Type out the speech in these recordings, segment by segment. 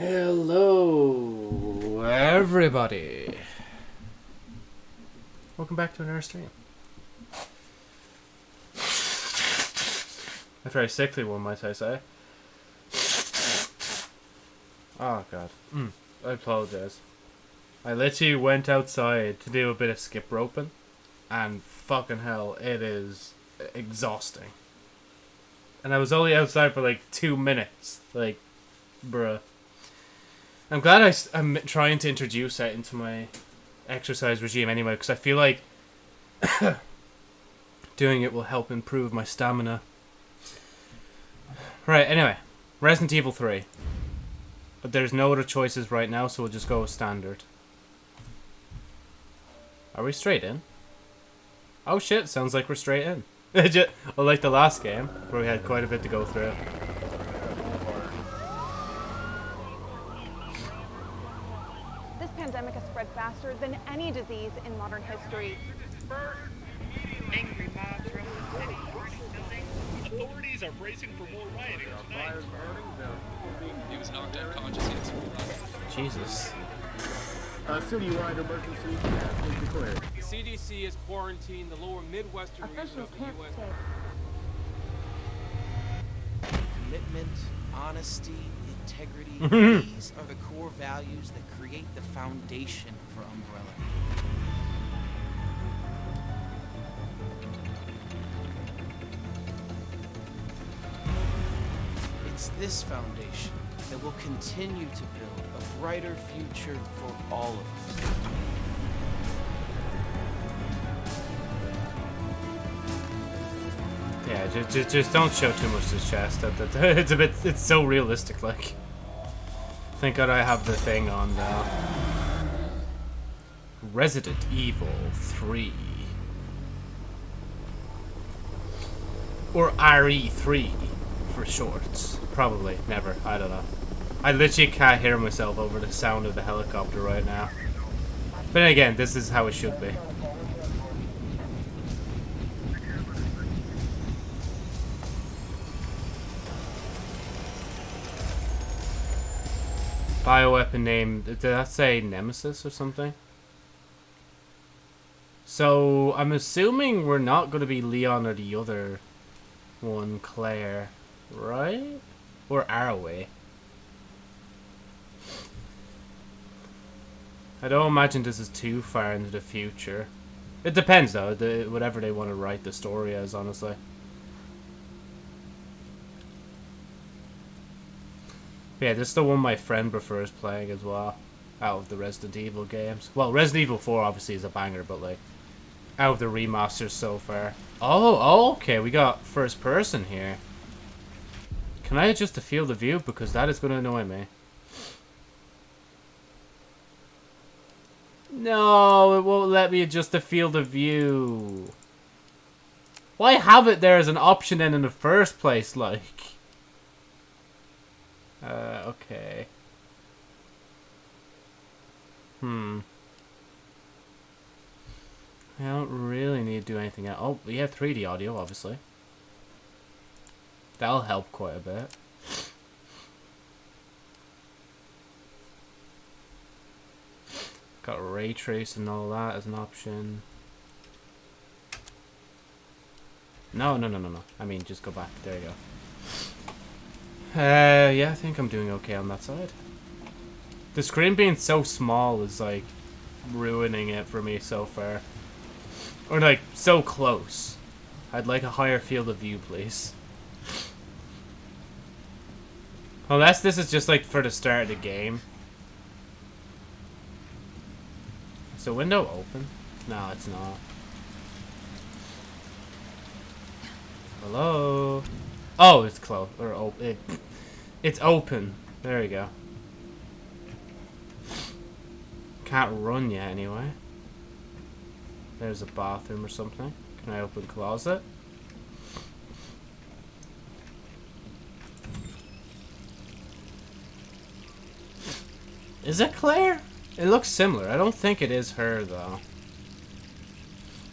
Hello, everybody. Welcome back to another stream. A very sickly one, might I say. Oh, God. Mm, I apologize. I literally went outside to do a bit of skip roping, and fucking hell, it is exhausting. And I was only outside for like two minutes. Like, bruh. I'm glad I, am trying to introduce that into my exercise regime anyway, because I feel like doing it will help improve my stamina. Right, anyway. Resident Evil 3. But there's no other choices right now, so we'll just go with standard. Are we straight in? Oh shit, sounds like we're straight in. like the last game, where we had quite a bit to go through. This pandemic has spread faster than any disease in modern history. Angry mobs the city, buildings. Authorities are bracing for more rioting tonight. He was knocked unconscious. Jesus. A citywide emergency has been declared. The CDC has quarantined the lower Midwestern region of the U.S. Commitment, honesty, integrity, these are the core values that create the foundation for Umbrella. It's this foundation that will continue to build a brighter future for all of us. Yeah, just, just, just don't show too much to his chest. That, that, it's a bit, it's so realistic, like. Thank God I have the thing on now. Resident Evil 3. Or RE3 for short. Probably, never, I don't know. I literally can't hear myself over the sound of the helicopter right now. But again, this is how it should be. Bioweapon name, did that say Nemesis or something? So, I'm assuming we're not going to be Leon or the other one, Claire, right? Or are we? I don't imagine this is too far into the future. It depends though, the, whatever they want to write the story as, honestly. Yeah, this is the one my friend prefers playing as well. Out of the Resident Evil games. Well, Resident Evil 4 obviously is a banger, but like, out of the remasters so far. Oh, oh okay, we got first person here. Can I adjust the field of view? Because that is going to annoy me. No, it won't let me adjust the field of view. Why have it there as an option then in the first place, like? Uh, okay. Hmm. I don't really need to do anything else. Oh, we have 3D audio, obviously. That'll help quite a bit. Got ray trace and all that as an option. No, no, no, no, no. I mean, just go back. There you go. Uh, yeah, I think I'm doing okay on that side. The screen being so small is, like, ruining it for me so far. Or, like, so close. I'd like a higher field of view, please. Unless this is just, like, for the start of the game. Is the window open? No, it's not. Hello? Oh, it's closed. Or open. It, it's open. There we go. Can't run yet, anyway. There's a bathroom or something. Can I open closet? Is it Claire? It looks similar. I don't think it is her, though.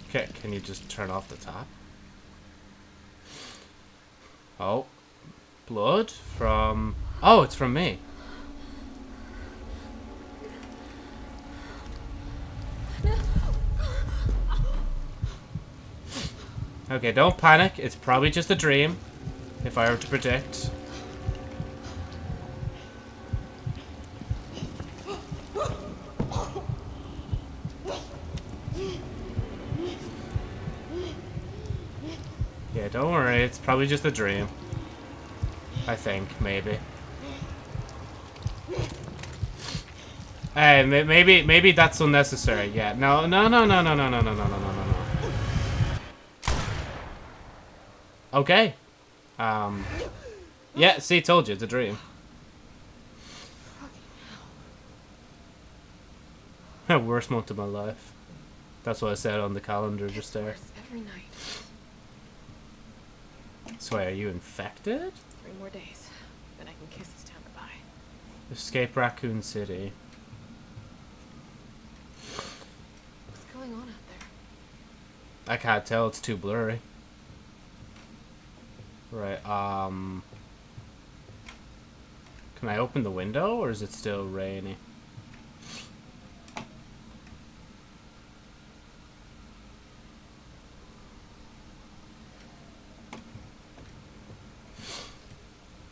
Okay, can you just turn off the top? Oh. Blood from... Oh, it's from me. Okay, don't panic. It's probably just a dream. If I were to predict. Yeah, don't worry. It's probably just a dream. I think, maybe. Hey, maybe maybe that's unnecessary. Yeah, no, no, no, no, no, no, no, no, no, no, no, Okay. Um. Yeah, see, told you, it's a dream. Worst month of my life. That's what I said on the calendar just there. Every night. So, are you infected? Three more days. Then I can kiss this town goodbye. Escape Raccoon City. What's going on out there? I can't tell, it's too blurry. Right, um... Can I open the window, or is it still rainy?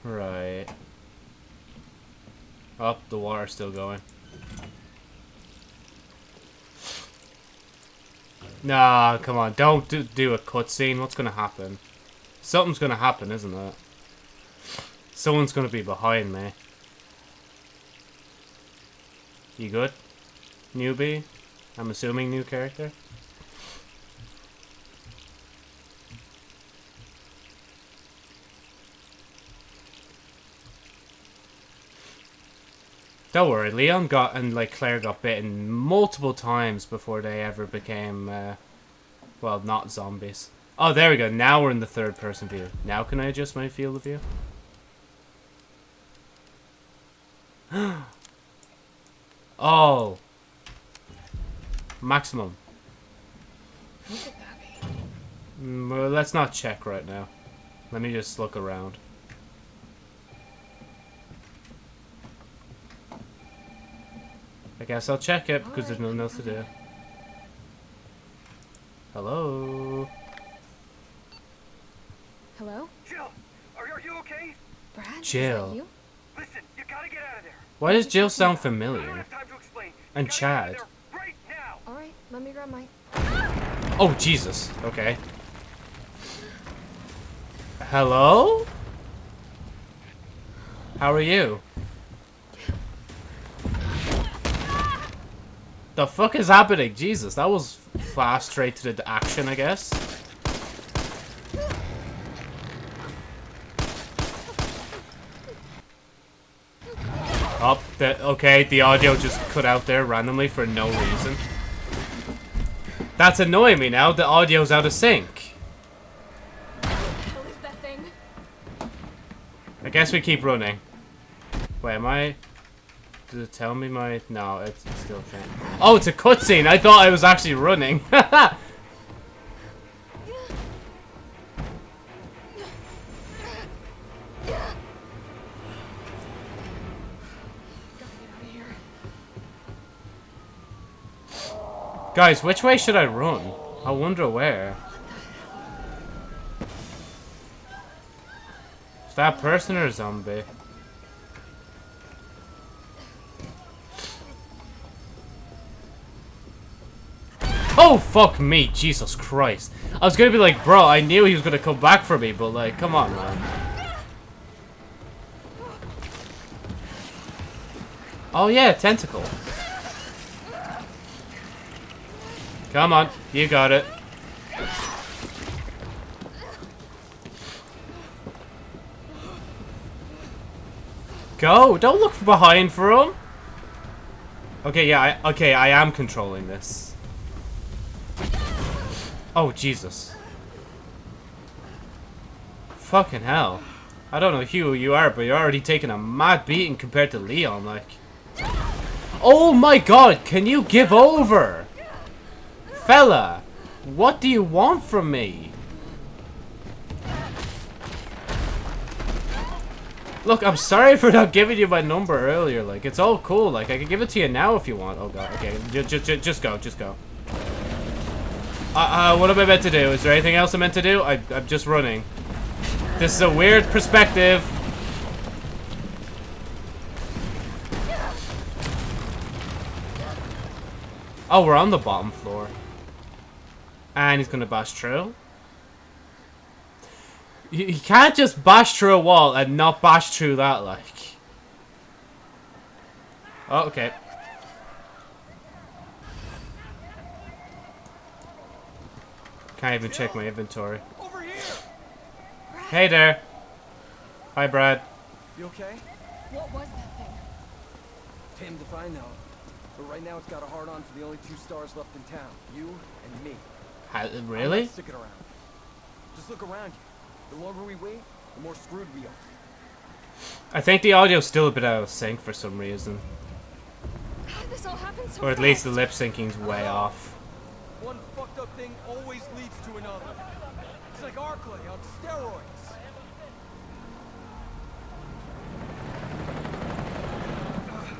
Right. Up, the water's still going. Nah, come on. Don't do, do a cutscene. What's to happen? Something's going to happen, isn't it? Someone's going to be behind me. You good? Newbie? I'm assuming new character? Don't worry, Leon got and like Claire got bitten multiple times before they ever became, uh, well, not zombies. Oh, there we go. Now we're in the third person view. Now can I adjust my field of view? oh. Maximum. Mm, let's not check right now. Let me just look around. I guess I'll check it because there's nothing else to do. Hello? Hello? Jill, are, are you okay? Brad? Jill. that you? Listen, you gotta get out of there. Why does Jill sound I don't familiar? have time to explain. And gotta get out of Chad. Right. Alright, let me grab my. Oh, Jesus. Okay. Hello? How are you? The fuck is happening? Jesus, that was fast straight to the action, I guess. Up, oh, the, okay, the audio just cut out there randomly for no reason. That's annoying me now, the audio's out of sync. What is that thing? I guess we keep running. Wait, am I... Does it tell me my... No, it's, it's still faint. Oh, it's a cutscene! I thought I was actually running. Guys, which way should I run? I wonder where. Is that person or a zombie? Oh, fuck me. Jesus Christ. I was gonna be like, bro, I knew he was gonna come back for me, but like, come on, man. Oh, yeah, tentacle. Come on, you got it. Go! Don't look behind for him! Okay, yeah, I, okay, I am controlling this. Oh, Jesus. Fucking hell. I don't know who you are, but you're already taking a mad beating compared to Leon, like. Oh my god, can you give over? Fella, what do you want from me? Look, I'm sorry for not giving you my number earlier. Like, it's all cool. Like, I can give it to you now if you want. Oh god. Okay, just, just, just go, just go. Uh, uh, what am I meant to do? Is there anything else I'm meant to do? I, I'm just running. This is a weird perspective. Oh, we're on the bottom floor. And he's gonna bash through. You, you can't just bash through a wall and not bash through that, like. Oh, okay. Can't even check my inventory. Hey there. Hi, Brad. You okay? What was that thing? Damn if I know. But right now it's got a hard on for the only two stars left in town. You and me. How, I'm really? not sticking around. Just look around you. The longer we wait, the more screwed we are. I think the audio's still a bit out of sync for some reason. How this all happen so Or at least the fast? lip syncing's way uh-huh. off. One fucked up thing always leads to another. It's like Arklay on steroids.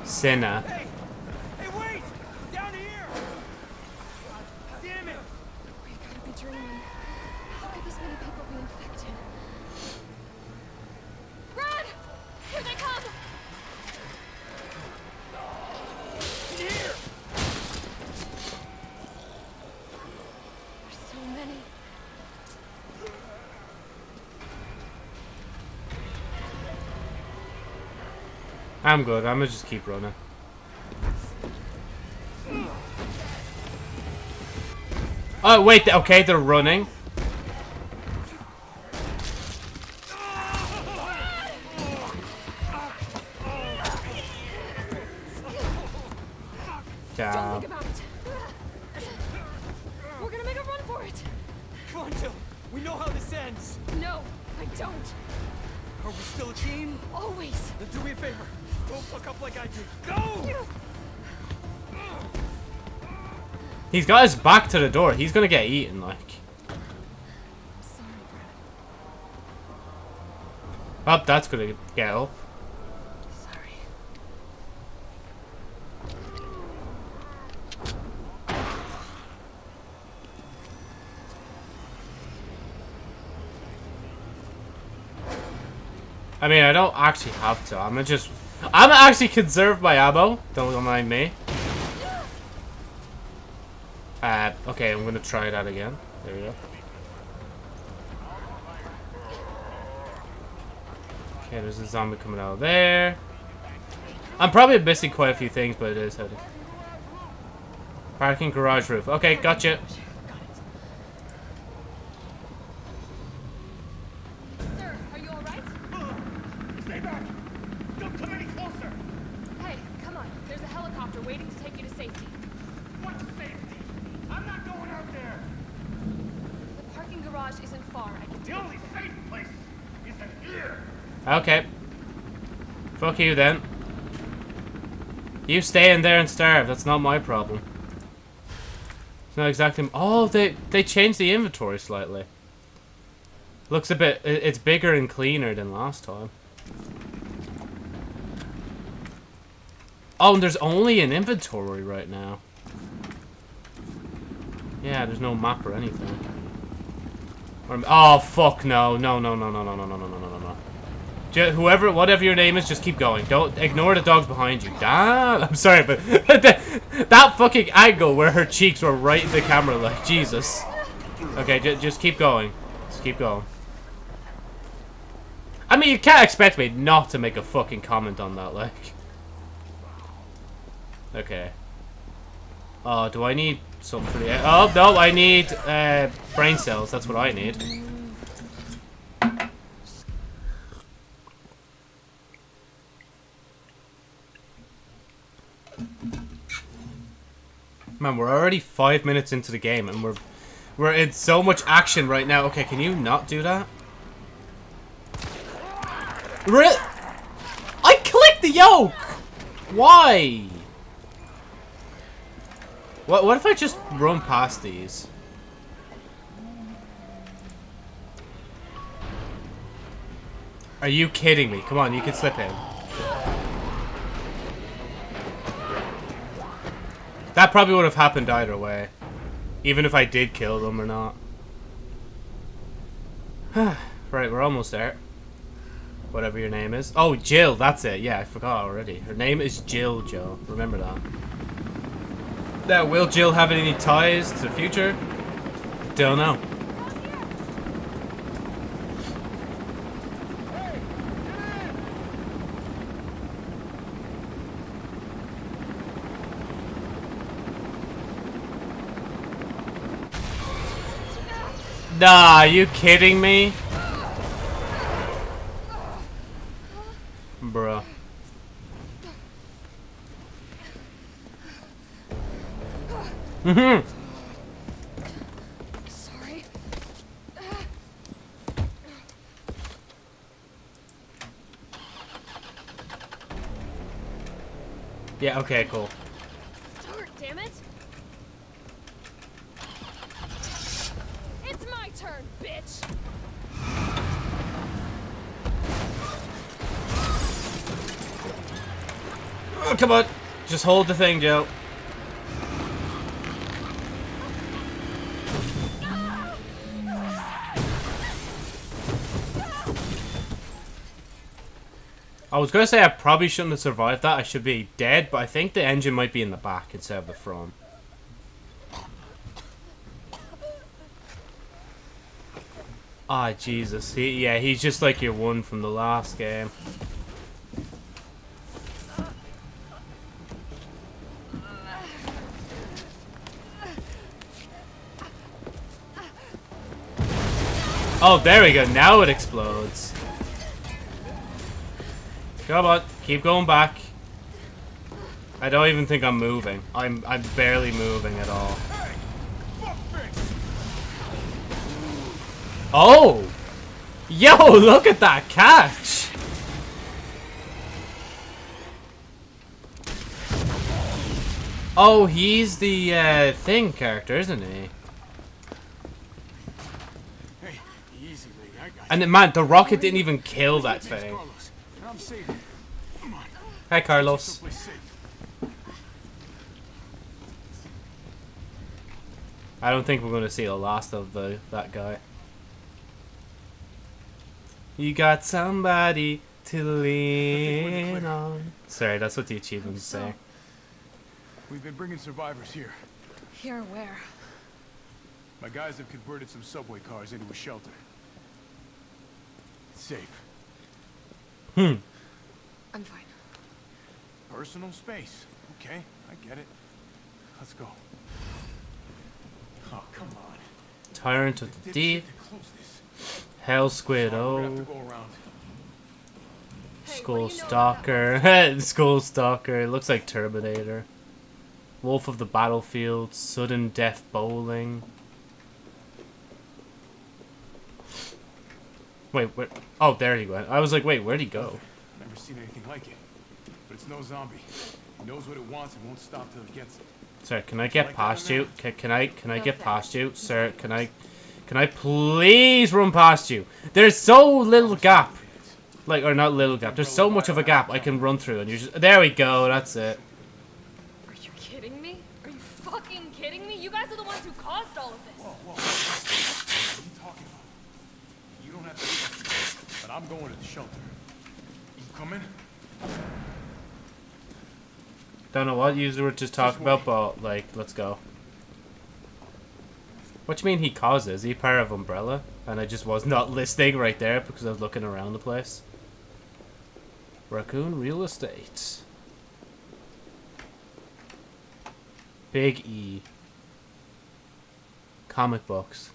Sinner. Hey! Hey, wait! Down here! Damn it! We gotta be dreaming. How could this many people be infected? Brad! Here they come! In here! There's so many. I'm good. I'm gonna just keep running. Oh, wait. Okay, they're running. He's got his back to the door. He's gonna get eaten, like. Oh, that's gonna get up. I mean, I don't actually have to. I'm gonna just... I'm gonna actually conserve my ammo. Don't mind me. Uh, okay, I'm gonna try that again. There we go. Okay, there's a zombie coming out of there. I'm probably missing quite a few things, but it is how. Parking garage roof. Okay, gotcha. Sir, are you alright? Stay back! Don't come any closer! Hey, come on. There's a helicopter waiting to take you to safety. What safety? I'm not going out there! The parking garage isn't far. I can The only safe place is in here! Okay. Fuck you then. You stay in there and starve. That's not my problem. It's not exactly. Oh, they they changed the inventory slightly. Looks a bit. It's bigger and cleaner than last time. Oh, and there's only an inventory right now. Yeah, there's no map or anything. Or- Oh fuck no no no no no no no no no no no whoever, whatever your name is, just keep going. Don't ignore the dogs behind you. Damn, I'm sorry, but that, fucking angle where her cheeks were right in the camera, like Jesus. Okay, ju just keep going. Just keep going. I mean, you can't expect me not to make a fucking comment on that, like. Okay. Oh, do I need something? Oh no, I need uh, brain cells. That's what I need. Man, we're already five minutes into the game, and we're we're in so much action right now. Okay, can you not do that? I clicked the yoke. Why? What? What if I just run past these? Are you kidding me? Come on, you can slip in. That probably would have happened either way. Even if I did kill them or not. right, we're almost there. Whatever your name is. Oh, Jill, that's it. Yeah, I forgot already. Her name is Jill, Joe. Remember that. Now, will Jill have any ties to the future? Don't know. Nah, are you kidding me? Bruh. Mm-hmm. Sorry. Yeah, okay, cool. Start, damn it. It's my turn, bitch. Oh, come on. Just hold the thing, Joe. I was gonna say I probably shouldn't have survived that. I should be dead, but I think the engine might be in the back instead of the front. Ah, Jesus. He, yeah, he's just like your one from the last game. Oh, there we go. Now it explodes. Come on, keep going back. I don't even think I'm moving. I'm I'm barely moving at all. Oh! Yo, look at that catch! Oh, he's the uh, thing character, isn't he? Hey, easy, lady. I got And man, the rocket didn't even kill that thing. Carlos. and I'm safe. Come on. Hi, Carlos. I don't think we're going to see the last of the that guy. You got somebody to lean on. Sorry, that's what the achievements say. We've been bringing survivors here. Here, where? My guys have converted some subway cars into a shelter. It's safe. Hmm. I'm fine. Personal space. Okay, I get it. Let's go. Oh, come on. Tyrant of the Dipshit Deep. to close this. Hell Squid Sorry, we're gonna have O. to go around. Skull Stalker. School Stalker. It looks like Terminator. Wolf of the Battlefield. Sudden Death Bowling. Wait, where? Oh, there he went. I was like, wait, where'd he go? Never seen anything like it. But it's no zombie. It knows what it wants and won't stop till it gets it. Sir, can I get Like past you? Can, can I can I No get past you, sir? Can I can I please run past you? There's so little gap, like or not little gap. There's so much of a gap I can run through, and you just there we go. That's it. Are you kidding me? Are you fucking kidding me? You guys are the ones who caused all of this. Whoa, whoa. What are you talking about? You don't have to do that. But I'm going to the shelter. You coming? Don't know what you were just talking about, but like, let's go. What do you mean he causes? Is he part of Umbrella? And I just was not listening right there because I was looking around the place. Raccoon Real Estate. Big E. Comic books.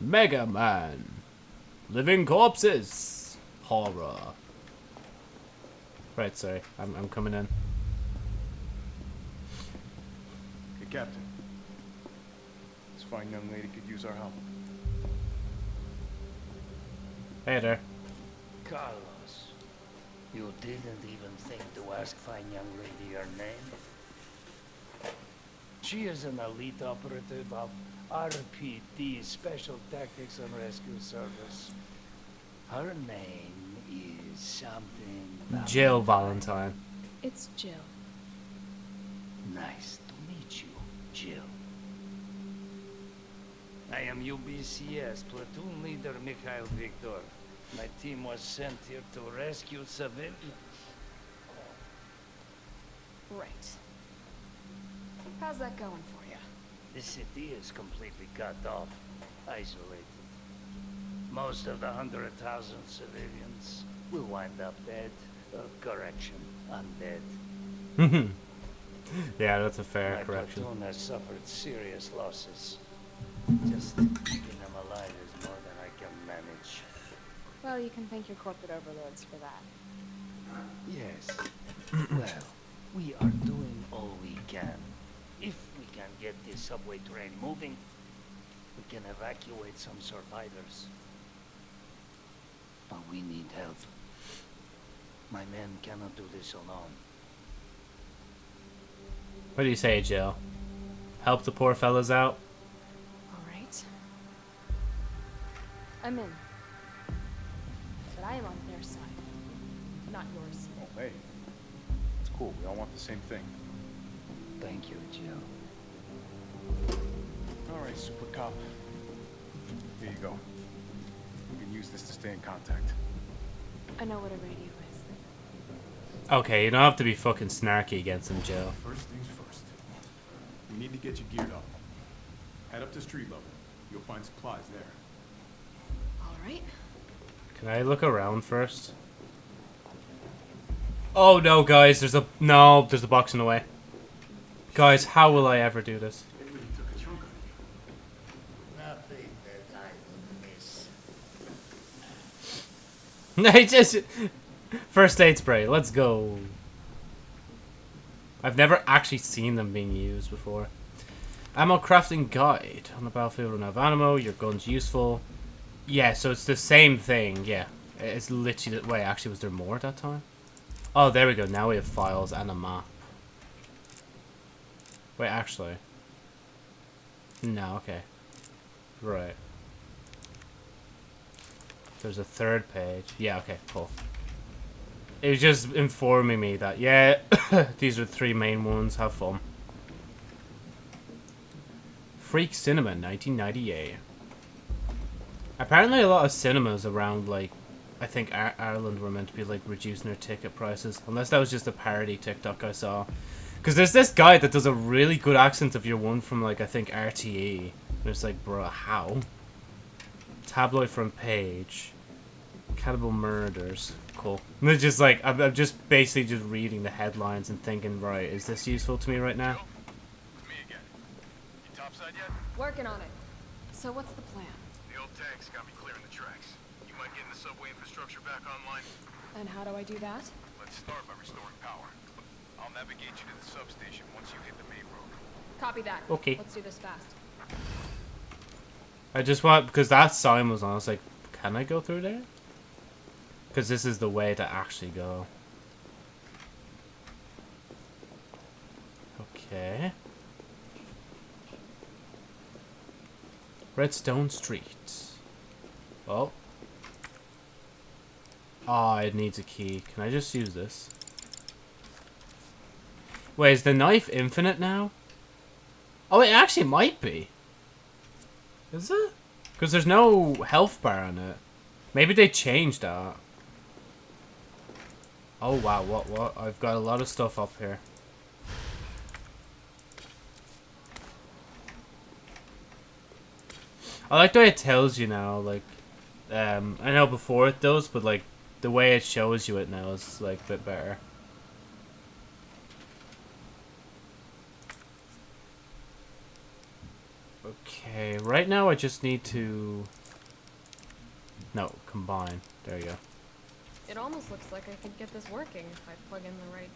Mega Man. Living corpses. Horror. Right, sorry. I'm, I'm coming in. Hey, Captain. This fine young lady could use our help. Hey there. Carlos, you didn't even think to ask fine young lady her name? She is an elite operative of RPD, Special Tactics and Rescue Service. Her name is something... Jill Valentine. It's Jill. Nice to meet you, Jill. I am UBCS platoon leader Mikhail Viktor. My team was sent here to rescue civilians. Right. How's that going for you? The city is completely cut off, isolated. Most of the hundred thousand civilians will wind up dead. Uh, correction, undead. yeah, that's a fair My correction. platoon has suffered serious losses. Just keeping them alive is more than I can manage. Well, you can thank your corporate overlords for that. Yes. well, we are doing all we can. If we can get this subway train moving, we can evacuate some survivors. But we need help. My men cannot do this alone. What do you say, Jill? Help the poor fellas out? All right. I'm in. But I am on their side, not yours. Oh, hey. It's cool. We all want the same thing. Thank you, Jill. All right, Super Cop. Here you go. We can use this to stay in contact. I know what a radio is. Okay, you don't have to be fucking snarky against him, Jill. First things first. We need to get you geared up. Head up to street level. You'll find supplies there. All right. Can I look around first? Oh no, guys, there's a no, there's a box in the way. Guys, how will I ever do this? It really took a chunk out of you. Nothing that I will miss. I just first aid spray. Let's go. I've never actually seen them being used before. Ammo crafting guide on the battlefield. Run out ammo. Your gun's useful. Yeah, so it's the same thing. Yeah, it's literally. The, wait, actually, was there more at that time? Oh, there we go. Now we have files and a map. Wait, actually. No, okay. Right. There's a third page. Yeah, okay, cool. It was just informing me that, yeah, these are the three main ones. Have fun. Freak Cinema, 1998. Apparently a lot of cinemas around, like, I think Ireland were meant to be, like, reducing their ticket prices. Unless that was just a parody TikTok I saw. Because there's this guy that does a really good accent of your one from, like, I think RTE. And it's like, bruh, how? Tabloid front page. Cannibal murders. Cool. And it's just like, I'm, I'm just basically just reading the headlines and thinking, right, is this useful to me right now? It's me again. You topside yet? Working on it. So what's the plan? The old tanks got me clearing the tracks. You mind getting the subway infrastructure back online? And how do I do that? Let's start by restoring power. I'll navigate you to the substation once you hit the main road. Copy that. Okay. Let's do this fast. I just want, because that sign was on, I was like, can I go through there? Because this is the way to actually go. Okay. Redstone Street. Oh. Ah, it needs a key. Can I just use this? Wait, is the knife infinite now? Oh, it actually might be. Is it? Because there's no health bar on it. Maybe they changed that. Oh wow, what, what? I've got a lot of stuff up here. I like the way it tells you now, like, um, I know before it does, but like, the way it shows you it now is like a bit better. Okay, right now I just need to... No, combine. There you go. It almost looks like I could get this working if I plug in the right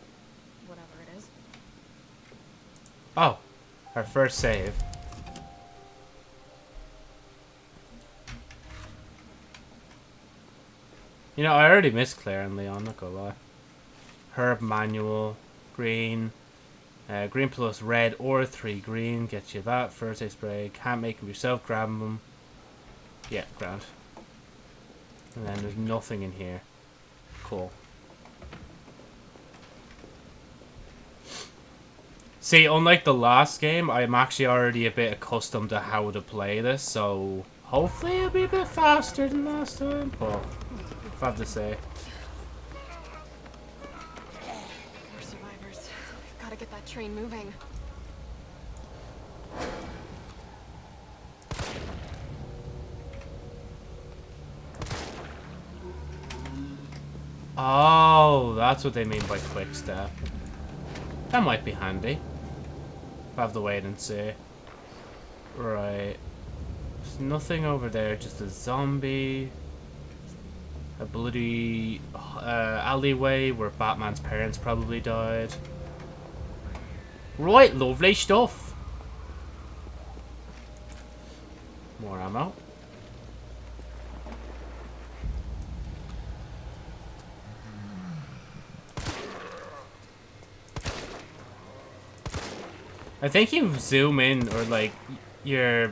whatever it is. Oh, our first save. You know, I already missed Claire and Leon, not gonna lie. Herb manual, green, uh, green plus red or three green gets you that. First aid spray, can't make them yourself, grab them. Yeah, ground. And then there's nothing in here. Cool. See, unlike the last game, I'm actually already a bit accustomed to how to play this, so hopefully it'll be a bit faster than last time. But if I have to say, We're survivors. We've gotta get that train moving. Oh, that's what they mean by quick step. That might be handy. I have to wait and see. Right. There's nothing over there, just a zombie. A bloody uh, alleyway where Batman's parents probably died. Right, lovely stuff. More ammo. I think you zoom in or like your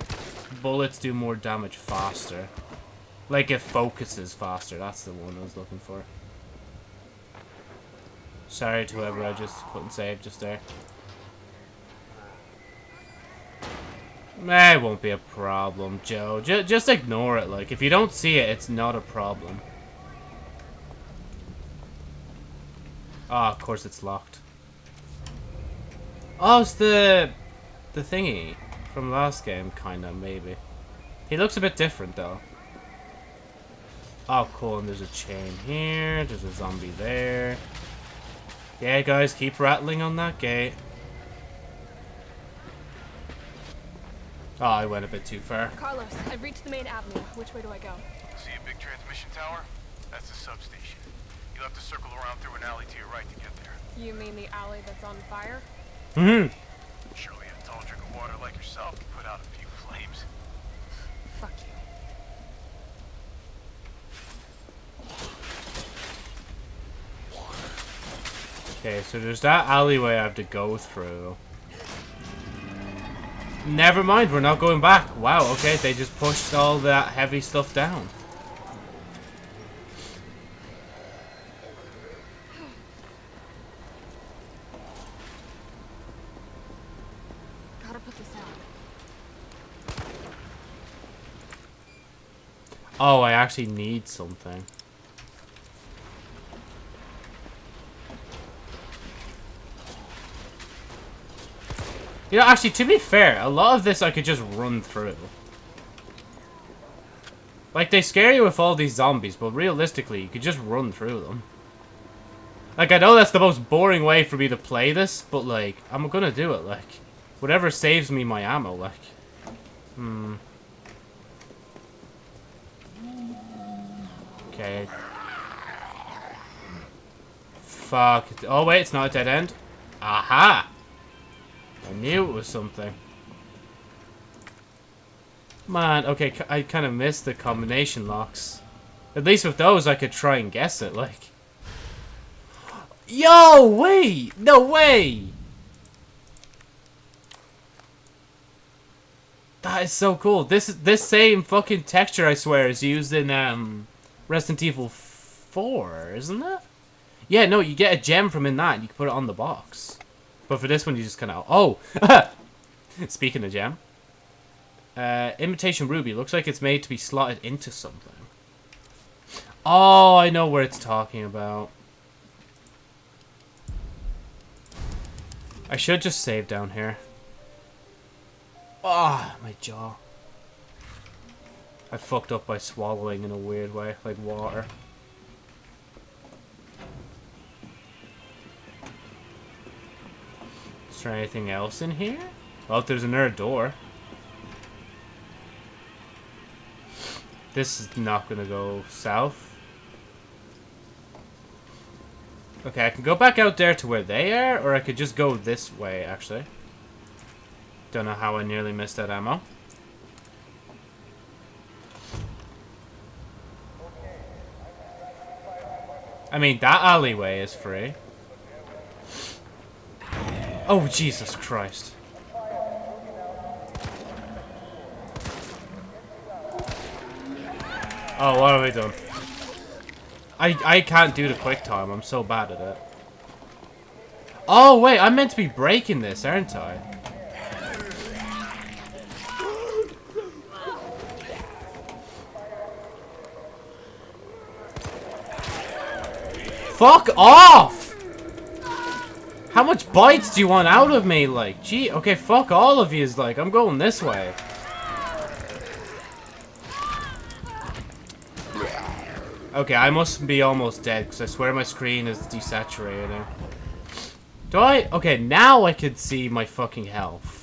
bullets do more damage faster. Like it focuses faster. That's the one I was looking for. Sorry to whoever I just couldn't save just there. Eh, it won't be a problem, Joe. J just ignore it. Like, if you don't see it, it's not a problem. Ah, oh, of course it's locked. Oh, it's the the thingy from last game, kinda, maybe. He looks a bit different, though. Oh, cool, and there's a chain here, there's a zombie there. Yeah, guys, keep rattling on that gate. Oh, I went a bit too far. Carlos, I've reached the main avenue. Which way do I go? See a big transmission tower? That's the substation. You'll have to circle around through an alley to your right to get there. You mean the alley that's on fire? Mm hmm Surely a tall drink of water like yourself can put out a few flames. Fuck you. Okay, so there's that alleyway I have to go through. Never mind, we're not going back. Wow, okay, they just pushed all that heavy stuff down. Oh, I actually need something. You know, actually, to be fair, a lot of this I could just run through. Like, they scare you with all these zombies, but realistically, you could just run through them. Like, I know that's the most boring way for me to play this, but, like, I'm gonna do it, like. Whatever saves me my ammo, like. Hmm. Okay. Fuck. Oh, wait, it's not a dead end. Aha! I knew it was something. Man, okay, I kind of missed the combination locks. At least with those, I could try and guess it, like. Yo, wait! No way! That is so cool. This this same fucking texture, I swear, is used in um, Resident Evil 4, isn't it? Yeah, no, you get a gem from in that, and you can put it on the box. But for this one, you just kind of... Oh! Speaking of gem. Uh, Imitation Ruby. Looks like it's made to be slotted into something. Oh, I know where it's talking about. I should just save down here. Ah, oh, my jaw. I fucked up by swallowing in a weird way, like water. Is there anything else in here? Well, there's another door. This is not gonna go south. Okay, I can go back out there to where they are, or I could just go this way, actually. Don't know how I nearly missed that ammo. I mean, that alleyway is free. Oh, Jesus Christ. Oh, what have I done? I, I can't do the quick time. I'm so bad at it. Oh, wait, I'm meant to be breaking this, aren't I? Fuck off! How much bites do you want out of me? Like, gee, okay, fuck all of yous. Like, I'm going this way. Okay, I must be almost dead, because I swear my screen is desaturating. Do I? Okay, now I can see my fucking health.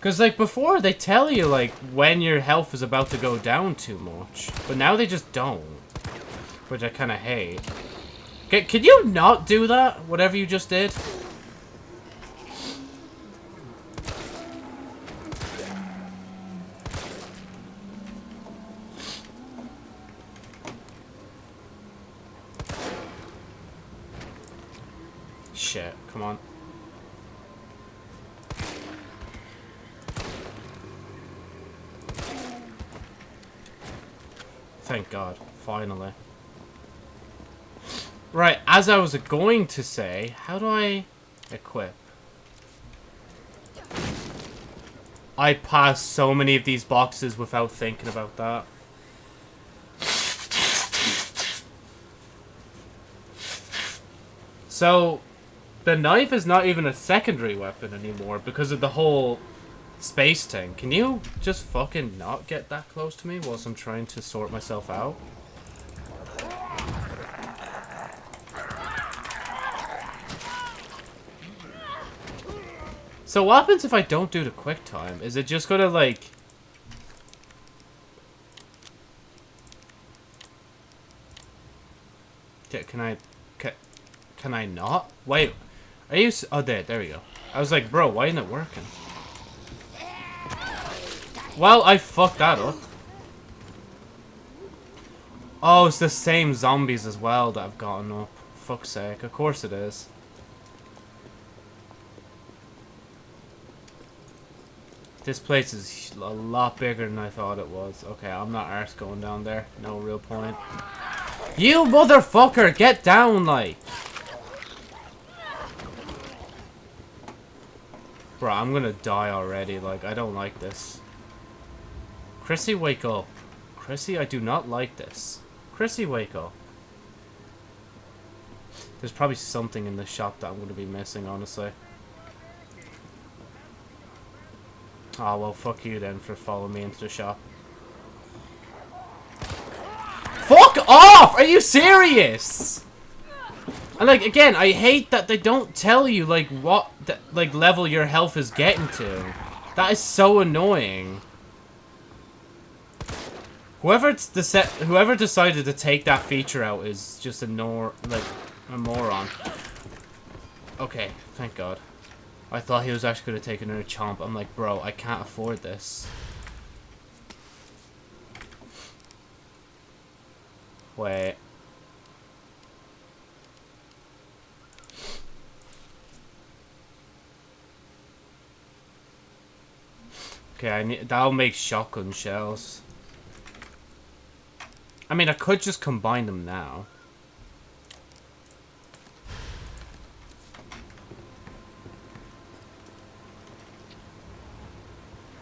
Because, like, before, they tell you, like, when your health is about to go down too much. But now they just don't. Which I kind of hate. Can, can you not do that? Whatever you just did? Shit, come on. Thank God, finally. Right, as I was going to say, how do I equip? I passed so many of these boxes without thinking about that. So, the knife is not even a secondary weapon anymore because of the whole space Tank, Can you just fucking not get that close to me whilst I'm trying to sort myself out? So what happens if I don't do the quick time? Is it just gonna like... Can I... Can, can I not? Wait. Are you... Oh, there. There we go. I was like, bro, why isn't it working? Well, I fucked that up. Oh, it's the same zombies as well that I've gotten up. Fuck's sake. Of course it is. This place is a lot bigger than I thought it was. Okay, I'm not arse going down there. No real point. You motherfucker! Get down, like! Bro, I'm gonna die already. Like, I don't like this. Chrissy, wake up. Chrissy, I do not like this. Chrissy, wake up. There's probably something in the shop that I'm gonna be missing, honestly. Oh, well, fuck you then for following me into the shop. Fuck off! Are you serious? And, like, again, I hate that they don't tell you, like, what, like, level your health is getting to. That is so annoying. Whoever deci whoever decided to take that feature out is just a nor like a moron. Okay, thank God. I thought he was actually going to take another chomp. I'm like, bro, I can't afford this. Wait. Okay, I need that'll make shotgun shells. I mean, I could just combine them now.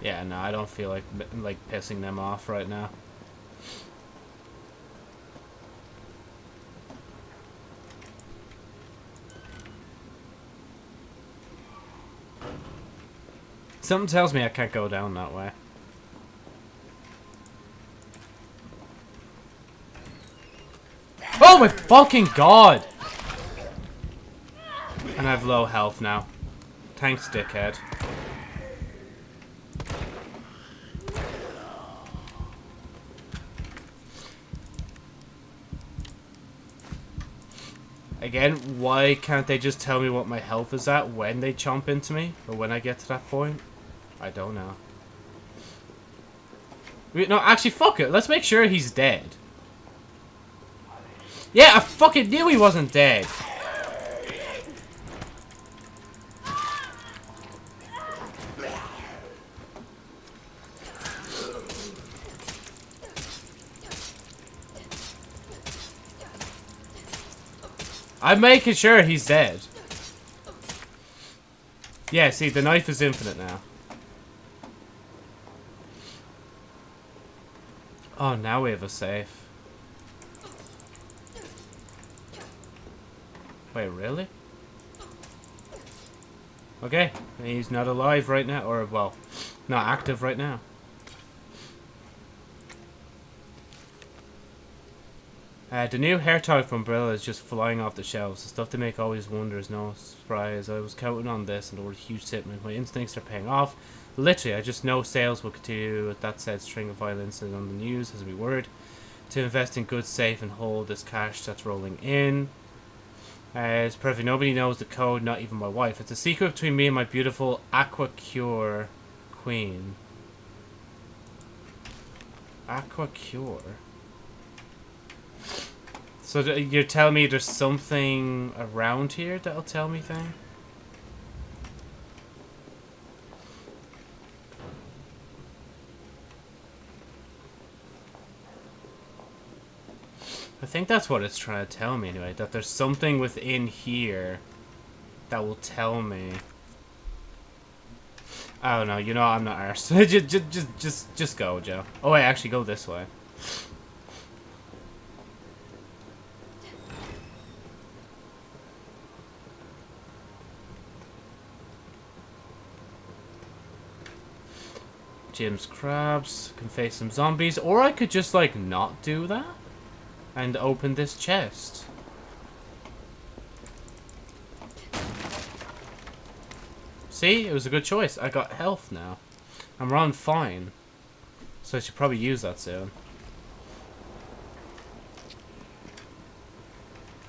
Yeah, no, I don't feel like like pissing them off right now. Something tells me I can't go down that way. Oh my fucking god! And I have low health now. Thanks, dickhead. Again, why can't they just tell me what my health is at when they chomp into me? Or when I get to that point? I don't know. No, actually, fuck it. Let's make sure he's dead. Yeah, I fucking knew he wasn't dead. I'm making sure he's dead. Yeah, see, the knife is infinite now. Oh, now we have a safe. Wait, really? Okay, he's not alive right now, or, well, not active right now. Uh, the new hair tie from Umbrella is just flying off the shelves. The stuff they make always wonders, no surprise. I was counting on this and there were huge shipment. My instincts are paying off. Literally, I just know sales will continue with that said string of violence on the news as we word. To invest in good, safe, and hold this cash that's rolling in. Uh, it's perfect. Nobody knows the code, not even my wife. It's a secret between me and my beautiful Aqua Cure queen. Aqua Cure. So you're telling me there's something around here that'll tell me thing? I think that's what it's trying to tell me anyway, that there's something within here that will tell me. I don't know, you know I'm not arse. just, just, just, just, just go, Joe. Oh wait, actually go this way. Jim's crabs, can face some zombies, or I could just like not do that and open this chest. See, it was a good choice. I got health now. I'm running fine. So I should probably use that soon.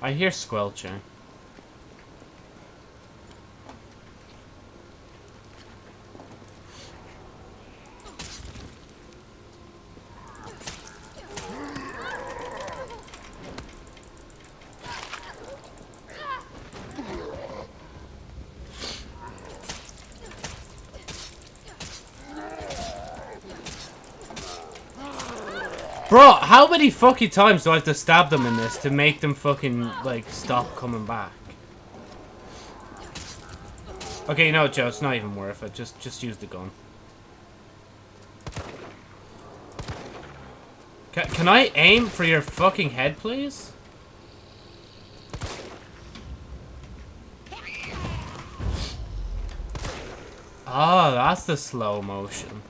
I hear squelching. Bro, how many fucking times do I have to stab them in this to make them fucking, like, stop coming back? Okay, no, Joe, it's not even worth it. Just, just use the gun. Can, can I aim for your fucking head, please? Oh, that's the slow motion.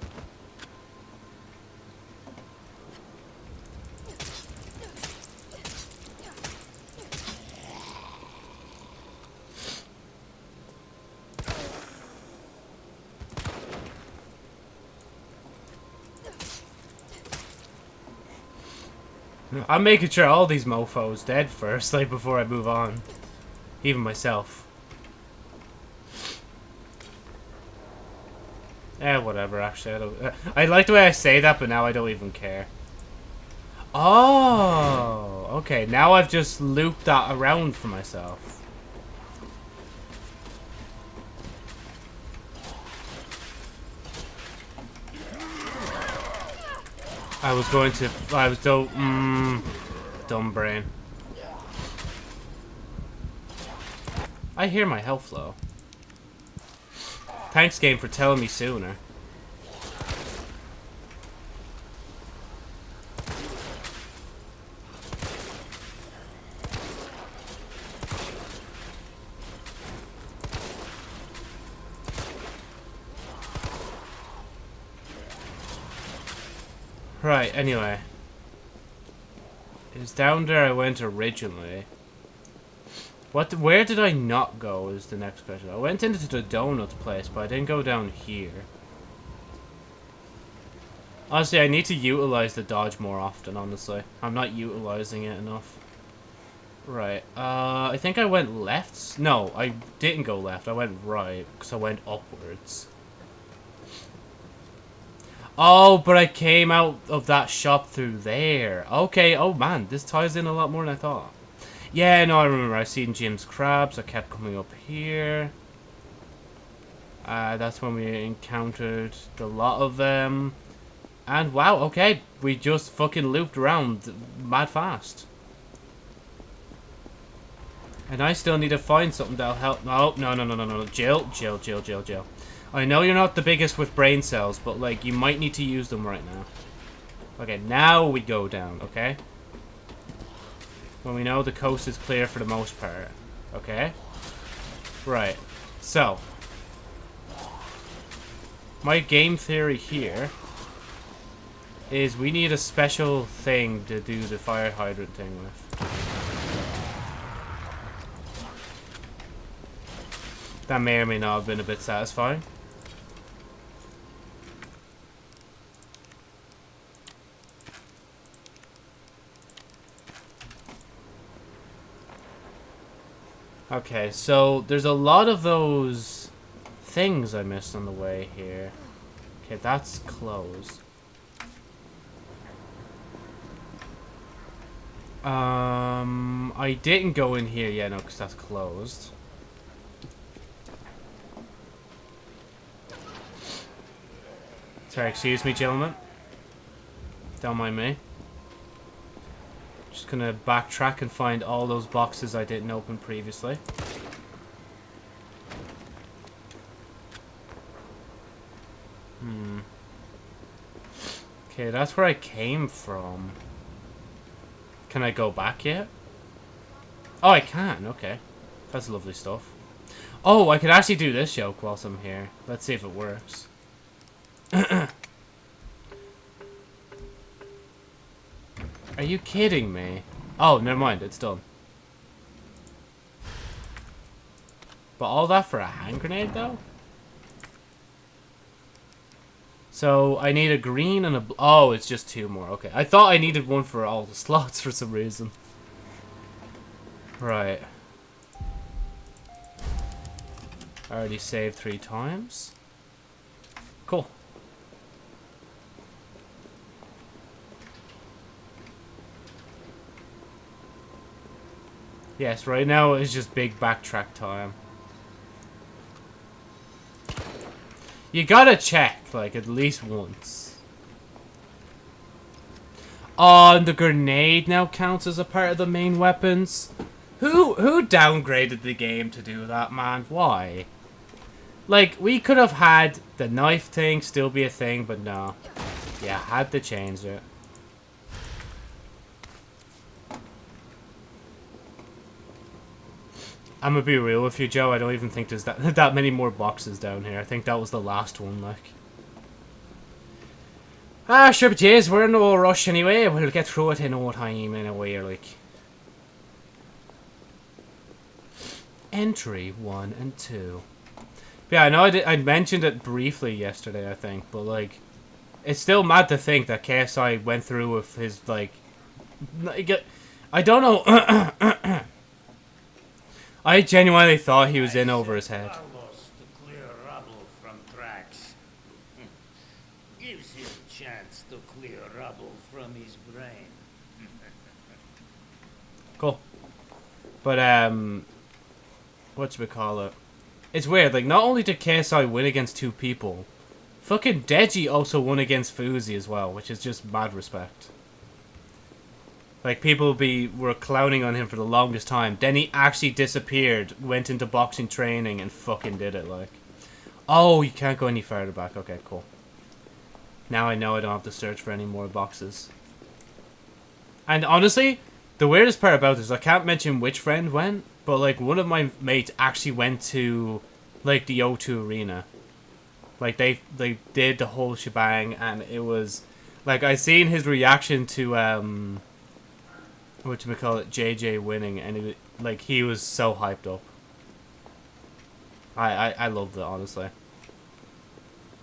I'm making sure all these mofos dead first, like, before I move on. Even myself. Eh, whatever, actually, I don't... Uh, I like the way I say that, but now I don't even care. Oh, okay, now I've just looped that around for myself. I was going to. I was do. Mm, dumb brain. I hear my health low. Thanks, game, for telling me sooner. Right, anyway. It's down there I went originally. What? Where did I not go is the next question. I went into the donuts place, but I didn't go down here. Honestly, I need to utilize the dodge more often, honestly. I'm not utilizing it enough. Right, uh, I think I went left. No, I didn't go left. I went right, because I went upwards. Oh, but I came out of that shop through there. Okay, oh man, this ties in a lot more than I thought. Yeah, no, I remember. I seen Jim's crabs. I kept coming up here. Uh, that's when we encountered a lot of them. And wow, okay, we just fucking looped around mad fast. And I still need to find something that'll help. No, no, no, no, no, no. Jill, Jill, Jill, Jill, Jill. I know you're not the biggest with brain cells, but, like, you might need to use them right now. Okay, now we go down, okay? When we know the coast is clear for the most part. Okay? Right. So. My game theory here is we need a special thing to do the fire hydrant thing with. That may or may not have been a bit satisfying. Okay, so there's a lot of those things I missed on the way here. Okay, that's closed. Um, I didn't go in here yet, no, because that's closed. Sorry, excuse me, gentlemen. Don't mind me. Just gonna backtrack and find all those boxes I didn't open previously. Hmm. Okay, that's where I came from. Can I go back yet? Oh, I can. Okay. That's lovely stuff. Oh, I could actually do this joke whilst I'm here. Let's see if it works. Are you kidding me? Oh, never mind. It's done. But all that for a hand grenade, though? So, I need a green and a... Oh, it's just two more. Okay. I thought I needed one for all the slots for some reason. Right. I already saved three times. Cool. Yes, right now it's just big backtrack time. You gotta check, like, at least once. Oh, and the grenade now counts as a part of the main weapons? Who who downgraded the game to do that, man? Why? Like, we could have had the knife thing still be a thing, but no. Yeah, had to change it. I'm gonna be real with you, Joe. I don't even think there's that that many more boxes down here. I think that was the last one, like. Ah, sure, but yes, we're in no rush anyway. We'll get through it in no time, in a way, like. Entry 1 and 2. Yeah, I know I, did, I mentioned it briefly yesterday, I think, but, like, it's still mad to think that KSI went through with his, like I don't know. I genuinely thought he was in over his head. Gives him a chance to clear rubble from his brain. Cool. But, um, what should we call it? It's weird, like, not only did KSI win against two people, fucking Deji also won against Fousey as well, which is just mad respect. Like people be were clowning on him for the longest time. Then he actually disappeared, went into boxing training, and fucking did it. Like, oh, you can't go any further back. Okay, cool. Now I know I don't have to search for any more boxes. And honestly, the weirdest part about this, I can't mention which friend went, but like one of my mates actually went to like the O2 arena. Like they they did the whole shebang, and it was like I seen his reaction to um what we call it, JJ winning, and it, like he was so hyped up. I I, I loved it honestly.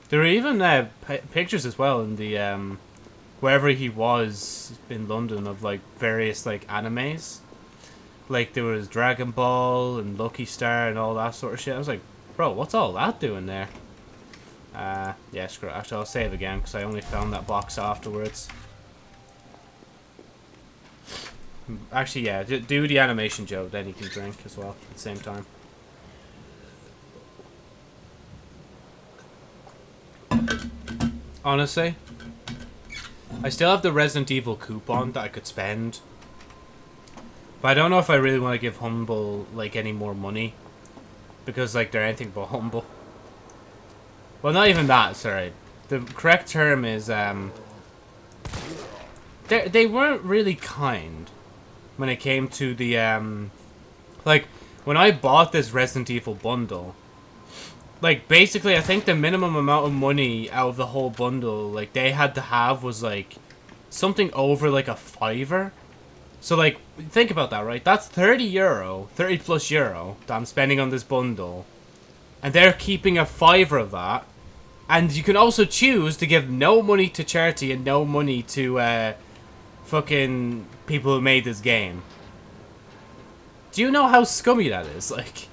There were even uh, pictures as well in the um, wherever he was in London of like various like animes. Like there was Dragon Ball and Lucky Star and all that sort of shit. I was like, bro, what's all that doing there? Uh, yeah, screw it. Actually, I'll save again because I only found that box afterwards. Actually, yeah, do the animation, Joe. Then you can drink as well at the same time. Honestly, I still have the Resident Evil coupon that I could spend But I don't know if I really want to give Humble, like, any more money. Because, like, they're anything but humble. Well, not even that, sorry. The correct term is, um... They, they weren't really kind when it came to the, um... Like, when I bought this Resident Evil bundle, like, basically, I think the minimum amount of money out of the whole bundle, like, they had to have was, like, something over, like, a fiver. So, like, think about that, right? That's 30 euro, 30 plus euro that I'm spending on this bundle. And they're keeping a fiver of that. And you can also choose to give no money to charity and no money to, uh, fucking people who made this game. Do you know how scummy that is? Like,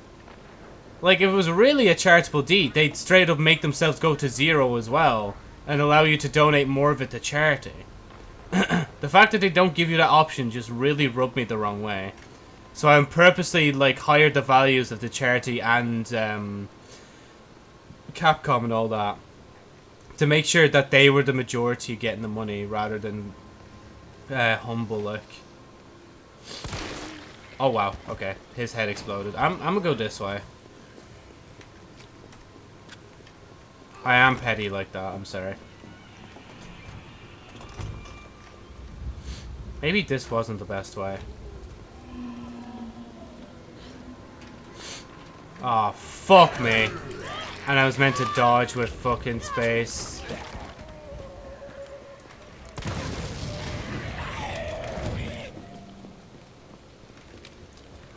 like if it was really a charitable deed, they'd straight up make themselves go to zero as well and allow you to donate more of it to charity. the fact that they don't give you that option just really rubbed me the wrong way. So I'm purposely like hired the values of the charity and um, Capcom and all that to make sure that they were the majority getting the money rather than uh, humble look. Oh wow, okay. His head exploded. I'm, I'm gonna go this way. I am petty like that, I'm sorry. Maybe this wasn't the best way. Oh, fuck me. And I was meant to dodge with fucking space.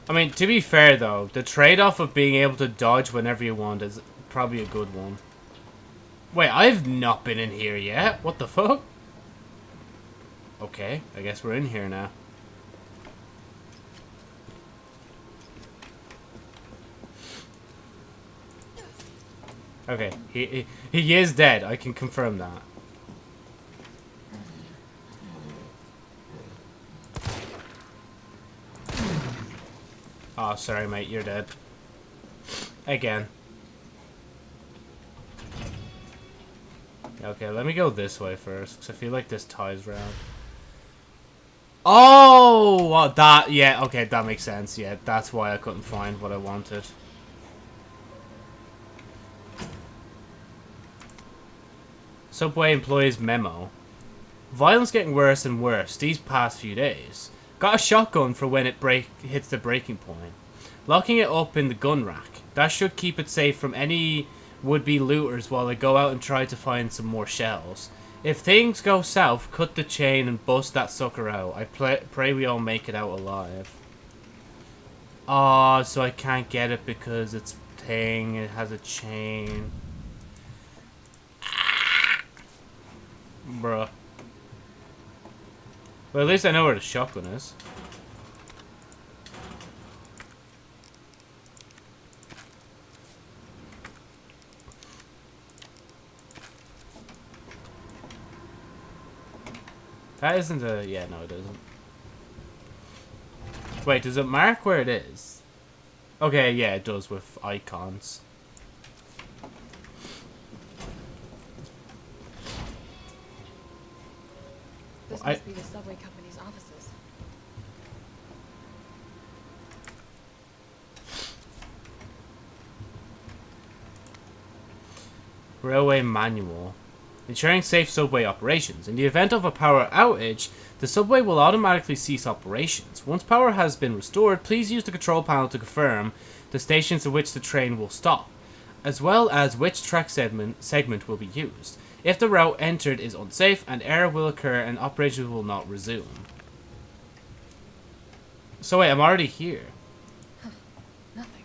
I mean, to be fair though, the trade-off of being able to dodge whenever you want is probably a good one. Wait, I've not been in here yet? What the fuck? Okay, I guess we're in here now. Okay, he, he, he is dead, I can confirm that. Oh, sorry, mate. You're dead. Again. Okay, let me go this way first, because I feel like this ties round. Oh, well, that, yeah, okay, that makes sense. Yeah, that's why I couldn't find what I wanted. Subway employees memo. Violence getting worse and worse these past few days. Got a shotgun for when it break hits the breaking point. Locking it up in the gun rack. That should keep it safe from any would-be looters while they go out and try to find some more shells. If things go south, cut the chain and bust that sucker out. I pray we all make it out alive. Oh, so I can't get it because it's thing, it has a chain. Bruh. Well, at least I know where the shotgun is. That isn't a... Yeah, no, it isn't. Wait, does it mark where it is? Okay, yeah, it does with icons. This must be the subway company's offices. Railway manual. Ensuring safe subway operations. In the event of a power outage, the subway will automatically cease operations. Once power has been restored, please use the control panel to confirm the stations at which the train will stop, as well as which track segment, segment will be used. If the route entered is unsafe, an error will occur and operations will not resume. So wait, I'm already here. Nothing.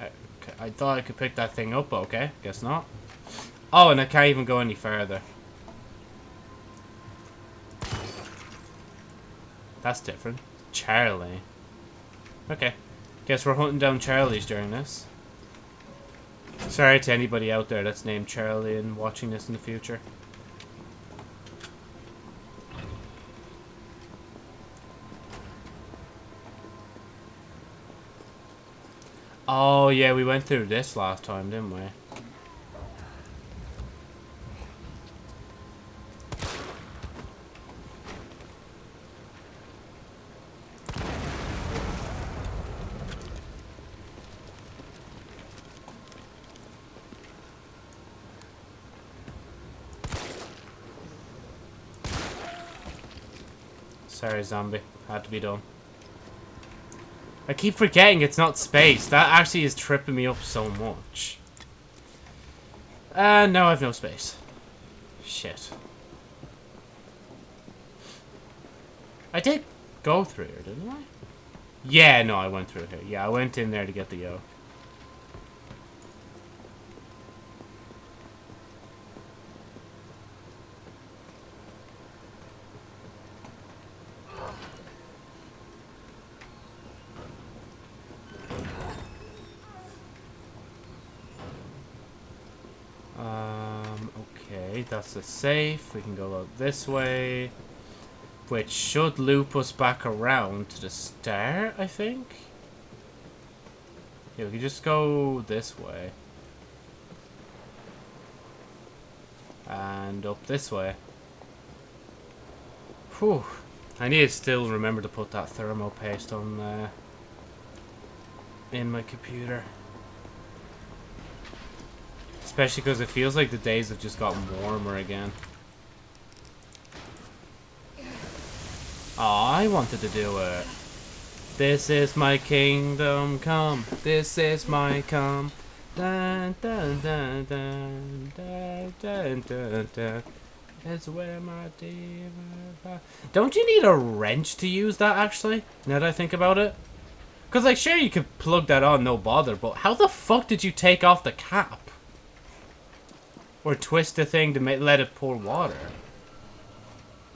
I, I thought I could pick that thing up, but okay. Guess not. Oh, and I can't even go any further. That's different. Charlie. Okay. Guess we're hunting down Charlies during this. Sorry to anybody out there that's named Charlie and watching this in the future. Oh, yeah, we went through this last time, didn't we? Zombie. Had to be done. I keep forgetting it's not space. That actually is tripping me up so much. Uh, and now I have no space. Shit. I did go through here, didn't I? Yeah, no, I went through here. Yeah, I went in there to get the yoke. Um, okay, that's the safe. We can go out this way. Which should loop us back around to the stair, I think? Yeah, we can just go this way. And up this way. Whew. I need to still remember to put that thermo paste on uh, in my computer. Especially because it feels like the days have just gotten warmer again. Oh, I wanted to do it. This is my kingdom come. This is my come. Dun dun dun dun dun dun dun dun. It's where my. Don't you need a wrench to use that actually? Now that I think about it. Cause like sure you could plug that on no bother, but how the fuck did you take off the cap? Or twist the thing to make, let it pour water.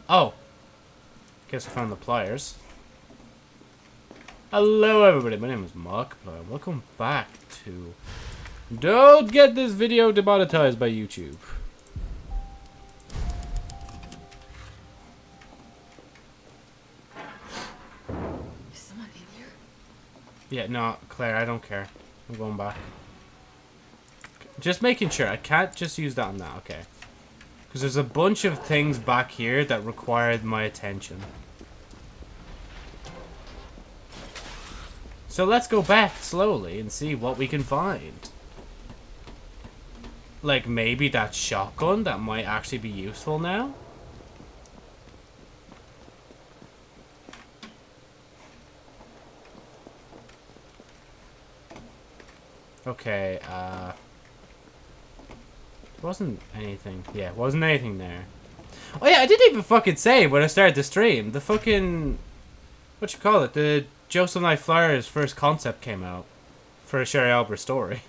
Oh. Guess I found the pliers. Hello everybody, my name is Mark Markiplier. Welcome back to... Don't get this video demonetized by YouTube. Is someone in here? Yeah, no, Claire, I don't care. I'm going back. Just making sure. I can't just use that on that. Okay. Because there's a bunch of things back here that required my attention. So let's go back slowly and see what we can find. Like maybe that shotgun that might actually be useful now? Okay, uh... wasn't anything. Yeah, wasn't anything there. Oh yeah, I didn't even fucking say when I started the stream. The fucking... What you call it? The Joseph Knight Flyers first concept came out. For a Sherry Albert story.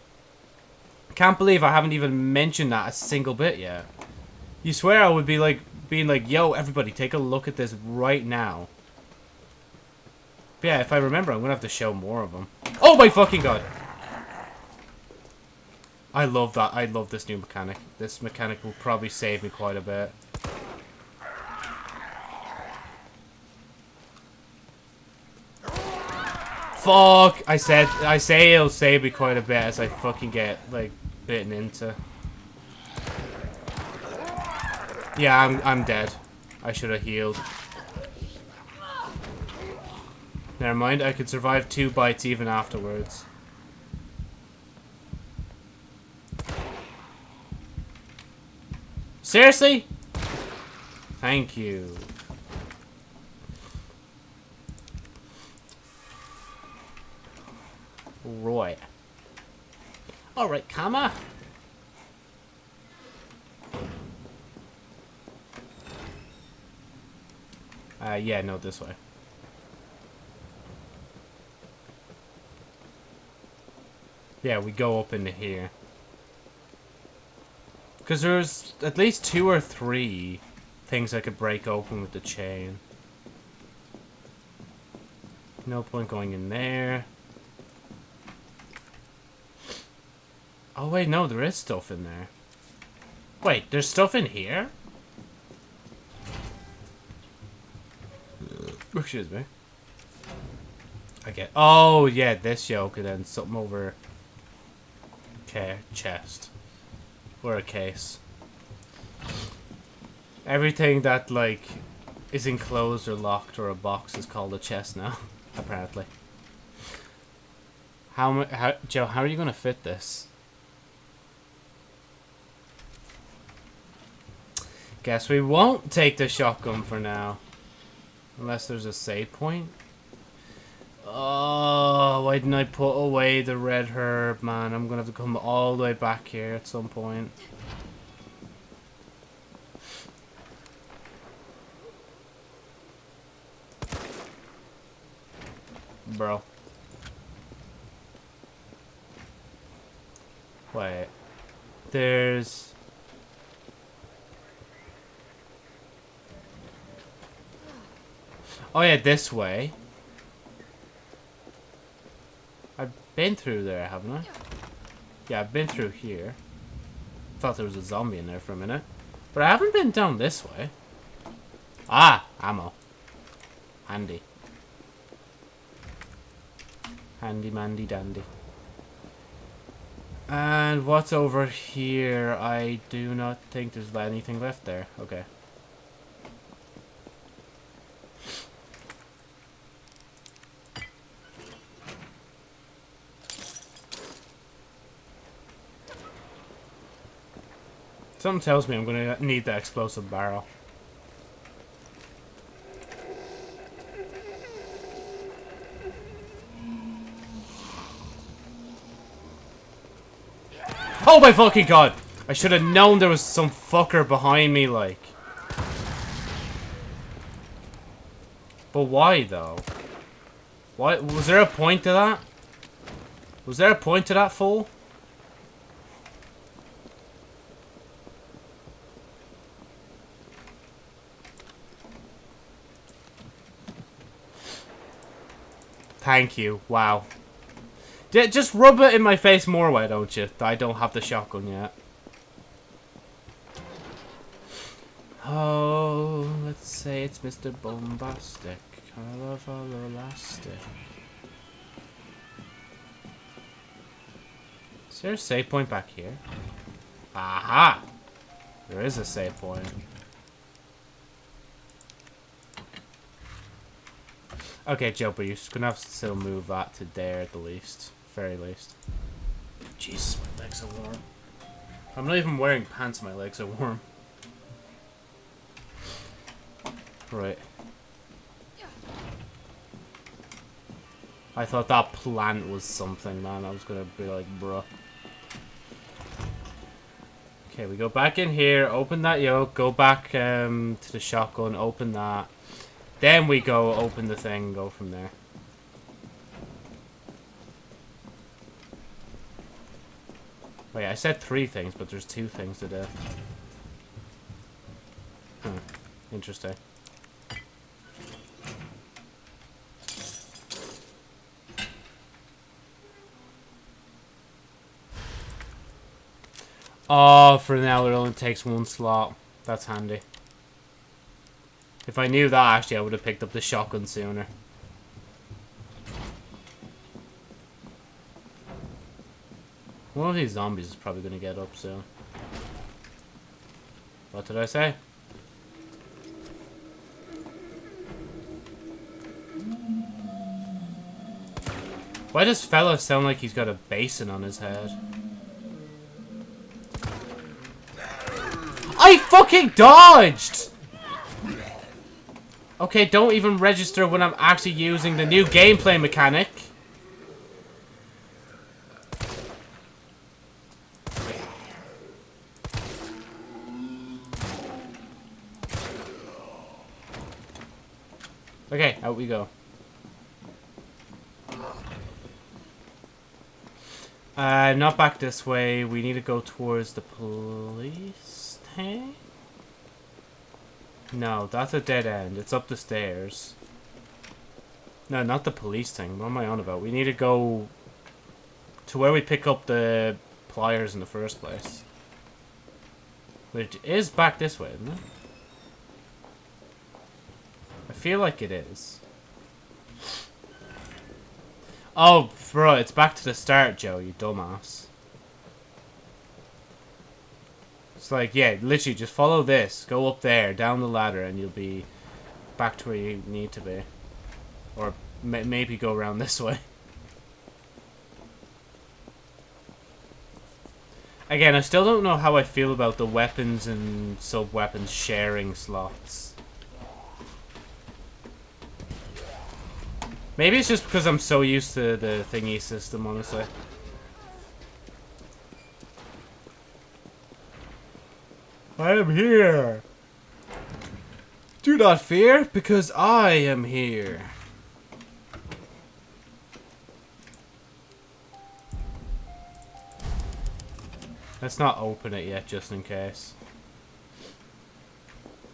Can't believe I haven't even mentioned that a single bit yet. You swear I would be like, being like, yo, everybody, take a look at this right now. But yeah, if I remember, I'm gonna have to show more of them. Oh my fucking god! I love that. I love this new mechanic. This mechanic will probably save me quite a bit. Fuck! I said, I say it'll save me quite a bit as I fucking get, like, bitten into. Yeah, I'm, I'm dead. I should have healed. Never mind, I could survive two bites even afterwards. Seriously? Thank you. Right. Alright, comma. Uh, yeah, no, this way. Yeah, we go up into here. Because there's at least two or three things I could break open with the chain. No point going in there. Oh wait, no, there is stuff in there. Wait, there's stuff in here? Uh. Excuse me. Okay. Oh yeah, this yoke and then something over. Okay, chest or a case. Everything that like is enclosed or locked or a box is called a chest now, apparently. How, how Joe? How are you gonna fit this? Guess we won't take the shotgun for now. Unless there's a save point. Oh, why didn't I put away the red herb, man? I'm gonna have to come all the way back here at some point. Bro. Wait. There's... Oh yeah, this way. I've been through there, haven't I? Yeah, I've been through here. Thought there was a zombie in there for a minute. But I haven't been down this way. Ah! Ammo. Handy. Handy mandy dandy. And what's over here? I do not think there's anything left there. Okay. Something tells me I'm gonna need the explosive barrel. Oh my fucking god! I should have known there was some fucker behind me, like. But why, though? Why? Was there a point to that? Was there a point to that, fool? Thank you. Wow. Just rub it in my face more, why don't you? I don't have the shotgun yet. Oh, let's say it's Mr. Bombastic. Colorful elastic. Is there a save point back here? Aha! There is a save point. Okay, Joe, but you're gonna have to still move that to there at the least. Very least. Jesus, my legs are warm. I'm not even wearing pants, my legs are warm. Right. I thought that plant was something, man. I was gonna be like, bruh. Okay, we go back in here, open that yoke, go back um, to the shotgun, open that. Then we go open the thing and go from there. Wait, I said three things, but there's two things to do. Hmm. Interesting. Oh, for now it only takes one slot. That's handy. If I knew that, actually, I would have picked up the shotgun sooner. One of these zombies is probably going to get up soon. What did I say? Why does fella sound like he's got a basin on his head? I fucking dodged! Okay, don't even register when I'm actually using the new gameplay mechanic. Okay, out we go. Uh, not back this way. We need to go towards the police tank? No, that's a dead end. It's up the stairs. No, not the police thing. What am I on about? We need to go to where we pick up the pliers in the first place. Which is back this way, isn't it? I feel like it is. Oh, bro, it's back to the start, Joe, you dumbass. It's like, yeah, literally just follow this. Go up there, down the ladder, and you'll be back to where you need to be. Or maybe go around this way. Again, I still don't know how I feel about the weapons and sub-weapons sharing slots. Maybe it's just because I'm so used to the thingy system, honestly. I am here. Do not fear, because I am here. Let's not open it yet, just in case.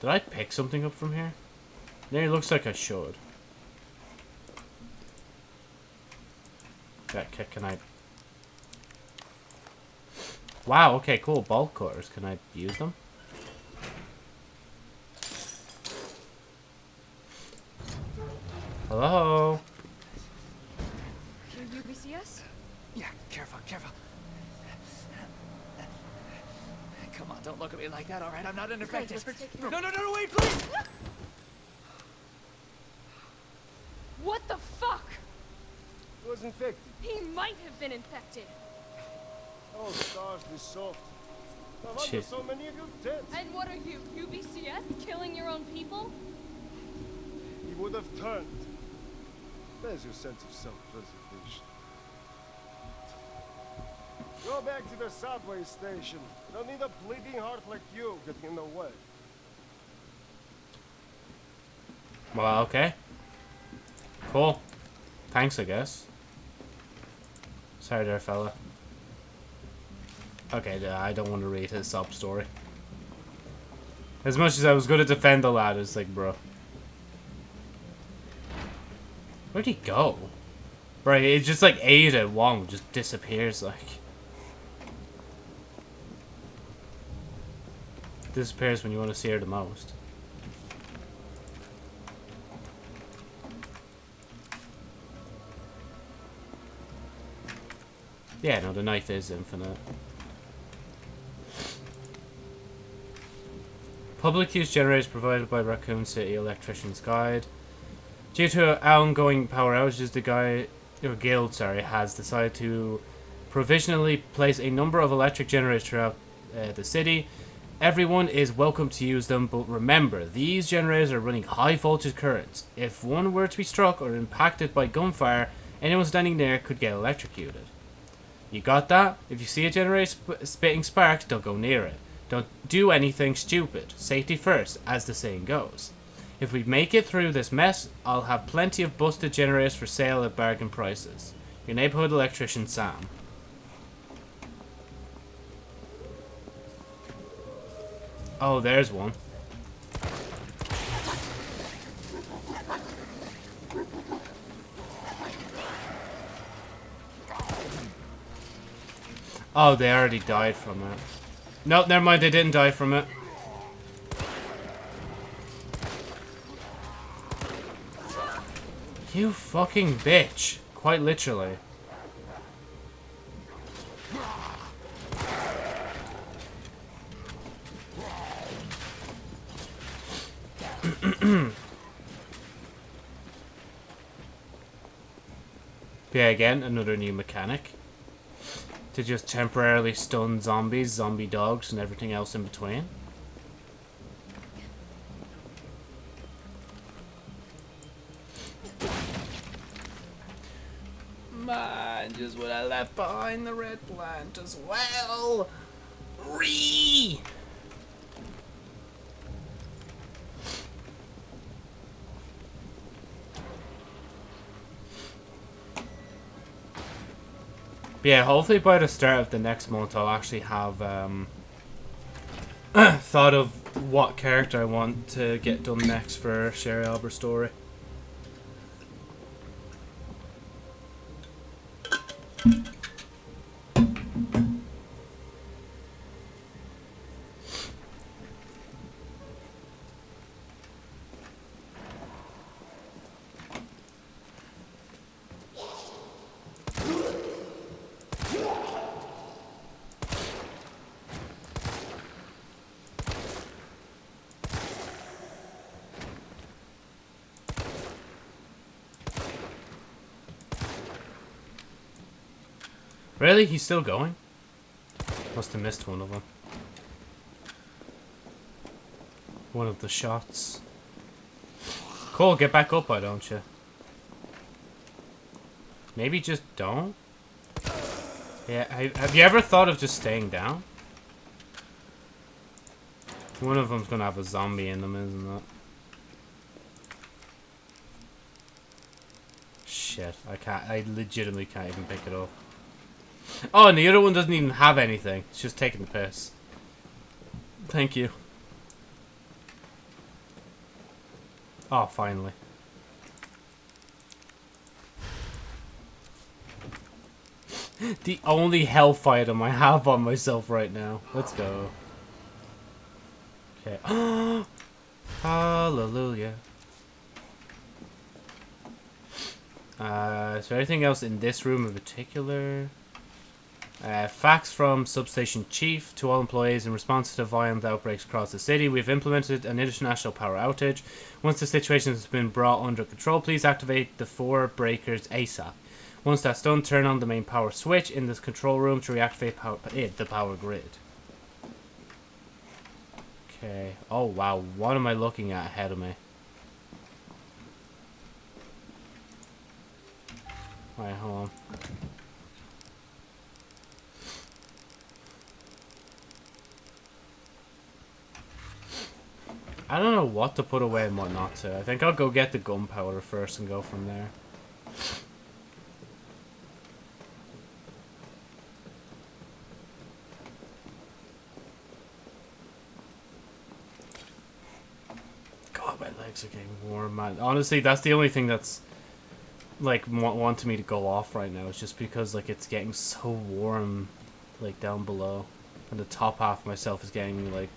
Did I pick something up from here? Yeah, it looks like I should. Ca- can I... Wow, okay, cool. Bolt cutters. Can I use them? Hello? Your UBCS? Yeah, careful, careful. Come on, don't look at me like that, alright? I'm not unaffected. let's take care No, no, no, no, wait, please! What the fuck? He was infected. He might have been infected. Oh, S.T.A.R.S., this soft. No wonder Shit. so many of you dead. And what are you, UBCS? Killing your own people? He would have turned. There's your sense of self-preservation. Go back to the subway station. Don't need a bleeding heart like you getting in the way. Well, okay. Cool. Thanks, I guess. Sorry there, fella. Okay, I don't want to read his sob story. As much as I was going to defend the lad, it's like, bro. Where'd he go? Right, it's just like Ada Wong just disappears, like. Disappears when you want to see her the most. Yeah, no, the knife is infinite. Public use generators provided by Raccoon City Electrician's Guide. Due to ongoing power outages, the guy, or guild, sorry, has decided to provisionally place a number of electric generators throughout uh, the city. Everyone is welcome to use them, but remember, these generators are running high voltage currents. If one were to be struck or impacted by gunfire, anyone standing near could get electrocuted. You got that? If you see a generator sp- spitting sparks, don't go near it. Don't do anything stupid. Safety first, as the saying goes. If we make it through this mess, I'll have plenty of busted generators for sale at bargain prices. Your neighborhood electrician, Sam. Oh, there's one. Oh, they already died from it. Nope, never mind, they didn't die from it. You fucking bitch. Quite literally. yeah, again, another new mechanic. To just temporarily stun zombies, zombie dogs, and everything else in between. Behind the red plant as well. Ree! Yeah, hopefully by the start of the next month I'll actually have um, thought of what character I want to get done next for Sherry Albert's story. Really? He's still going? Must have missed one of them. One of the shots. Cool, get back up, why don't you? Maybe just don't? Yeah, have you ever thought of just staying down? One of them's gonna have a zombie in them, isn't it? Shit, I can't, I legitimately can't even pick it up. Oh, and the other one doesn't even have anything. It's just taking the piss. Thank you. Oh, finally. the only health item I have on myself right now. Let's go. Okay. Hallelujah. Uh, is there anything else in this room in particular? Uh, facts from Substation Chief to all employees in response to violent outbreaks across the city. We've implemented an international power outage. Once the situation has been brought under control, please activate the four breakers ASAP. Once that's done, turn on the main power switch in this control room to reactivate power, eh, the power grid. Okay. Oh, wow. What am I looking at ahead of me? Alright, hold on. I don't know what to put away and what not to. I think I'll go get the gunpowder first and go from there. God, my legs are getting warm, man. Honestly, that's the only thing that's like wa- wanting me to go off right now. It's just because like it's getting so warm, like down below, and the top half of myself is getting like,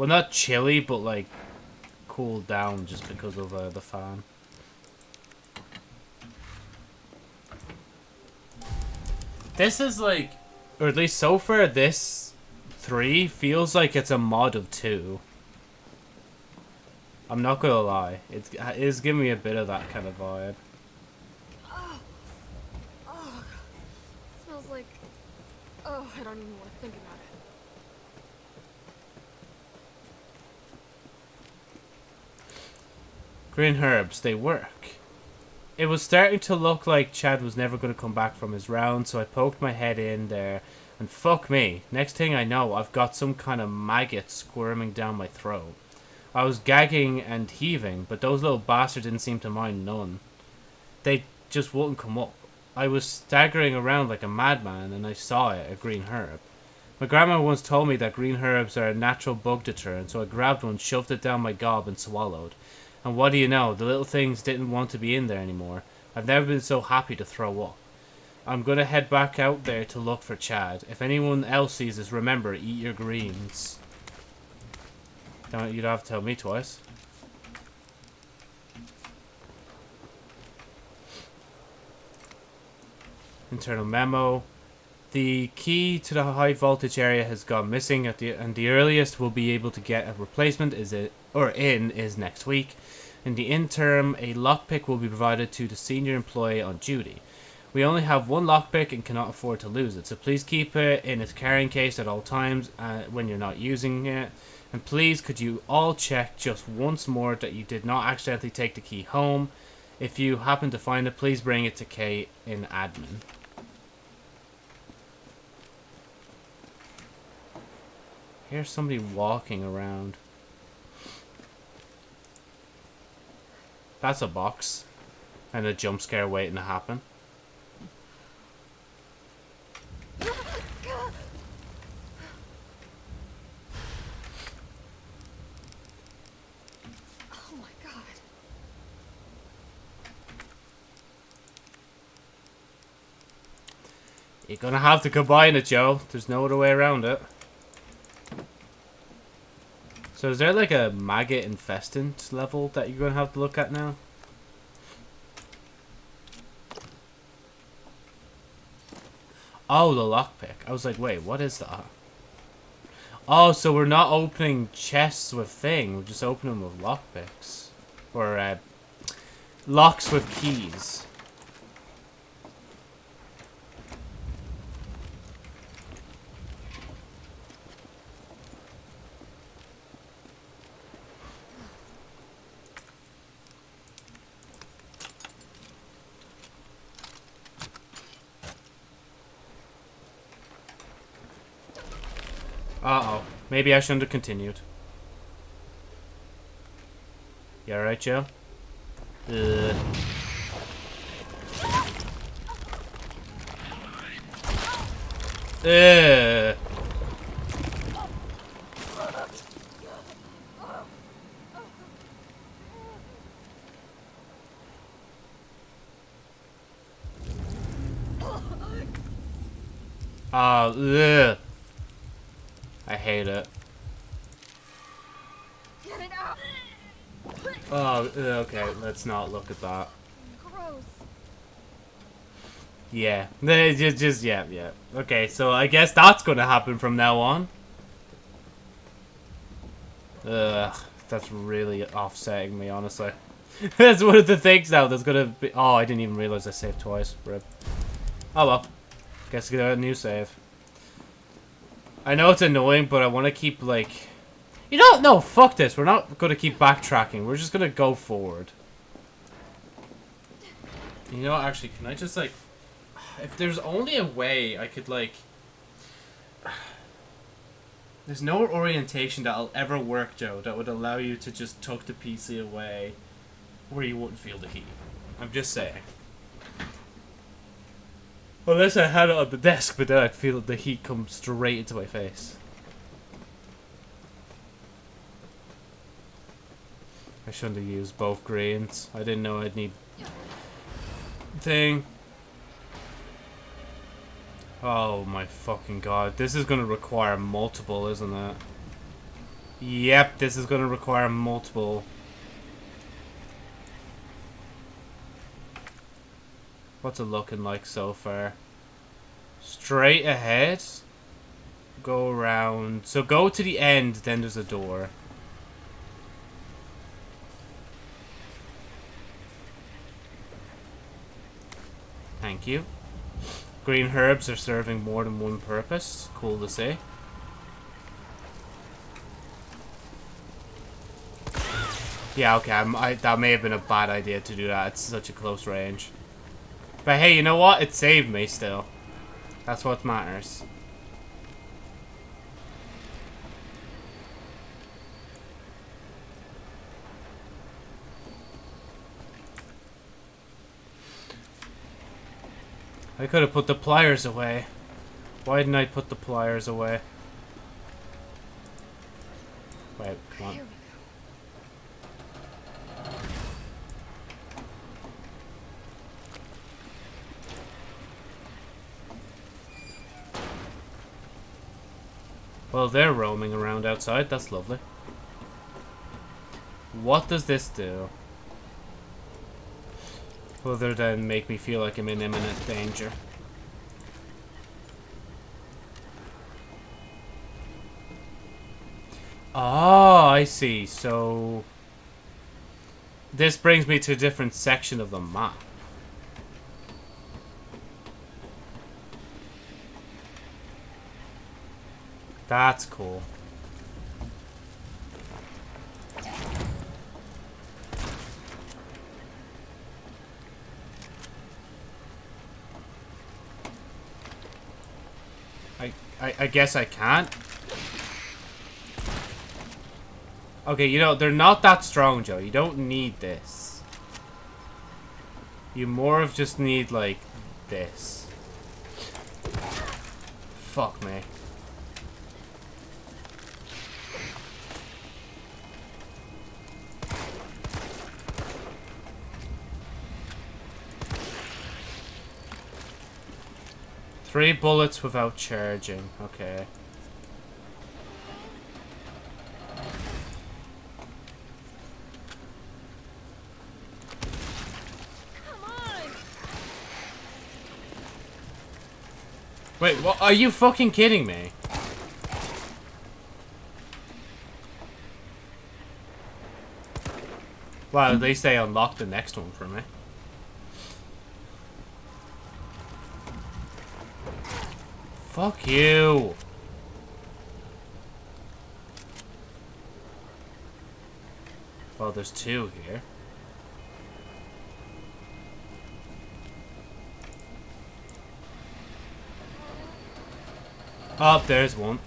well, not chilly, but like cooled down just because of uh, the fan. This is like, or at least so far, this three feels like it's a mod of two. I'm not gonna lie, it's it is giving me a bit of that kind of vibe. Oh, oh, smells like. Oh, I don't even want to think about it. Green herbs, they work. It was starting to look like Chad was never going to come back from his round, so I poked my head in there, and fuck me, next thing I know, I've got some kind of maggot squirming down my throat. I was gagging and heaving, but those little bastards didn't seem to mind none. They just wouldn't come up. I was staggering around like a madman, and I saw it, a green herb. My grandma once told me that green herbs are a natural bug deterrent, so I grabbed one, shoved it down my gob, and swallowed. And what do you know? The little things didn't want to be in there anymore. I've never been so happy to throw up. I'm gonna head back out there to look for Chad. If anyone else sees this, remember, eat your greens. Don't you don't have to tell me twice. Internal memo. The key to the high voltage area has gone missing at the and the earliest we'll be able to get a replacement is it or in is next week. In the interim, a lockpick will be provided to the senior employee on duty. We only have one lockpick and cannot afford to lose it, so please keep it in its carrying case at all times uh, when you're not using it. And please, could you all check just once more that you did not accidentally take the key home? If you happen to find it, please bring it to Kate in admin. Here's somebody walking around. That's a box. And a jump scare waiting to happen. Oh my god. You're gonna have to combine it, Joe. There's no other way around it. So is there like a maggot infestant level that you're gonna have to look at now? Oh, the lockpick. I was like, wait, what is that? Oh, so we're not opening chests with thing. We're just opening them with lockpicks. Or, uh, locks with keys. Uh-oh. Maybe I shouldn't have continued. You alright, Joe? Ugh. Ugh. Oh, ugh. I hate it. Get it out. Oh, okay, let's not look at that. Gross. Yeah, just, just, yeah, yeah. Okay, so I guess that's gonna happen from now on. Ugh, that's really offsetting me, honestly. that's one of the things now that's gonna be- Oh, I didn't even realize I saved twice. Rip. Oh well. Guess get a new save. I know it's annoying, but I want to keep, like... You know, no, fuck this. We're not gonna keep backtracking. We're just gonna go forward. You know, actually, can I just, like... If there's only a way I could, like... There's no orientation that'll ever work, Joe, that would allow you to just tuck the PC away where you wouldn't feel the heat. I'm just saying. Unless I had it on the desk, but then I'd feel the heat come straight into my face. I shouldn't have used both grains. I didn't know I'd need thing. Oh my fucking god. This is gonna require multiple, isn't it? Yep, this is gonna require multiple. What's it looking like so far? Straight ahead. Go around. So go to the end, then there's a door. Thank you. Green herbs are serving more than one purpose. Cool to see. Yeah, okay, I, that may have been a bad idea to do that. It's such a close range. But hey, you know what? It saved me still. That's what matters. I could have put the pliers away. Why didn't I put the pliers away? Wait, come on. Well, they're roaming around outside. That's lovely. What does this do? Other than make me feel like I'm in imminent danger. Oh, I see. So... This brings me to a different section of the map. That's cool. I, I, guess I can't. Okay, you know, they're not that strong, Joe. You don't need this. You more of just need, like, this. Fuck me. Three bullets without charging. Okay. Wait, what? Are you fucking kidding me? Well, at least they unlocked the next one for me. Fuck you. Well, there's two here. Oh, there's one.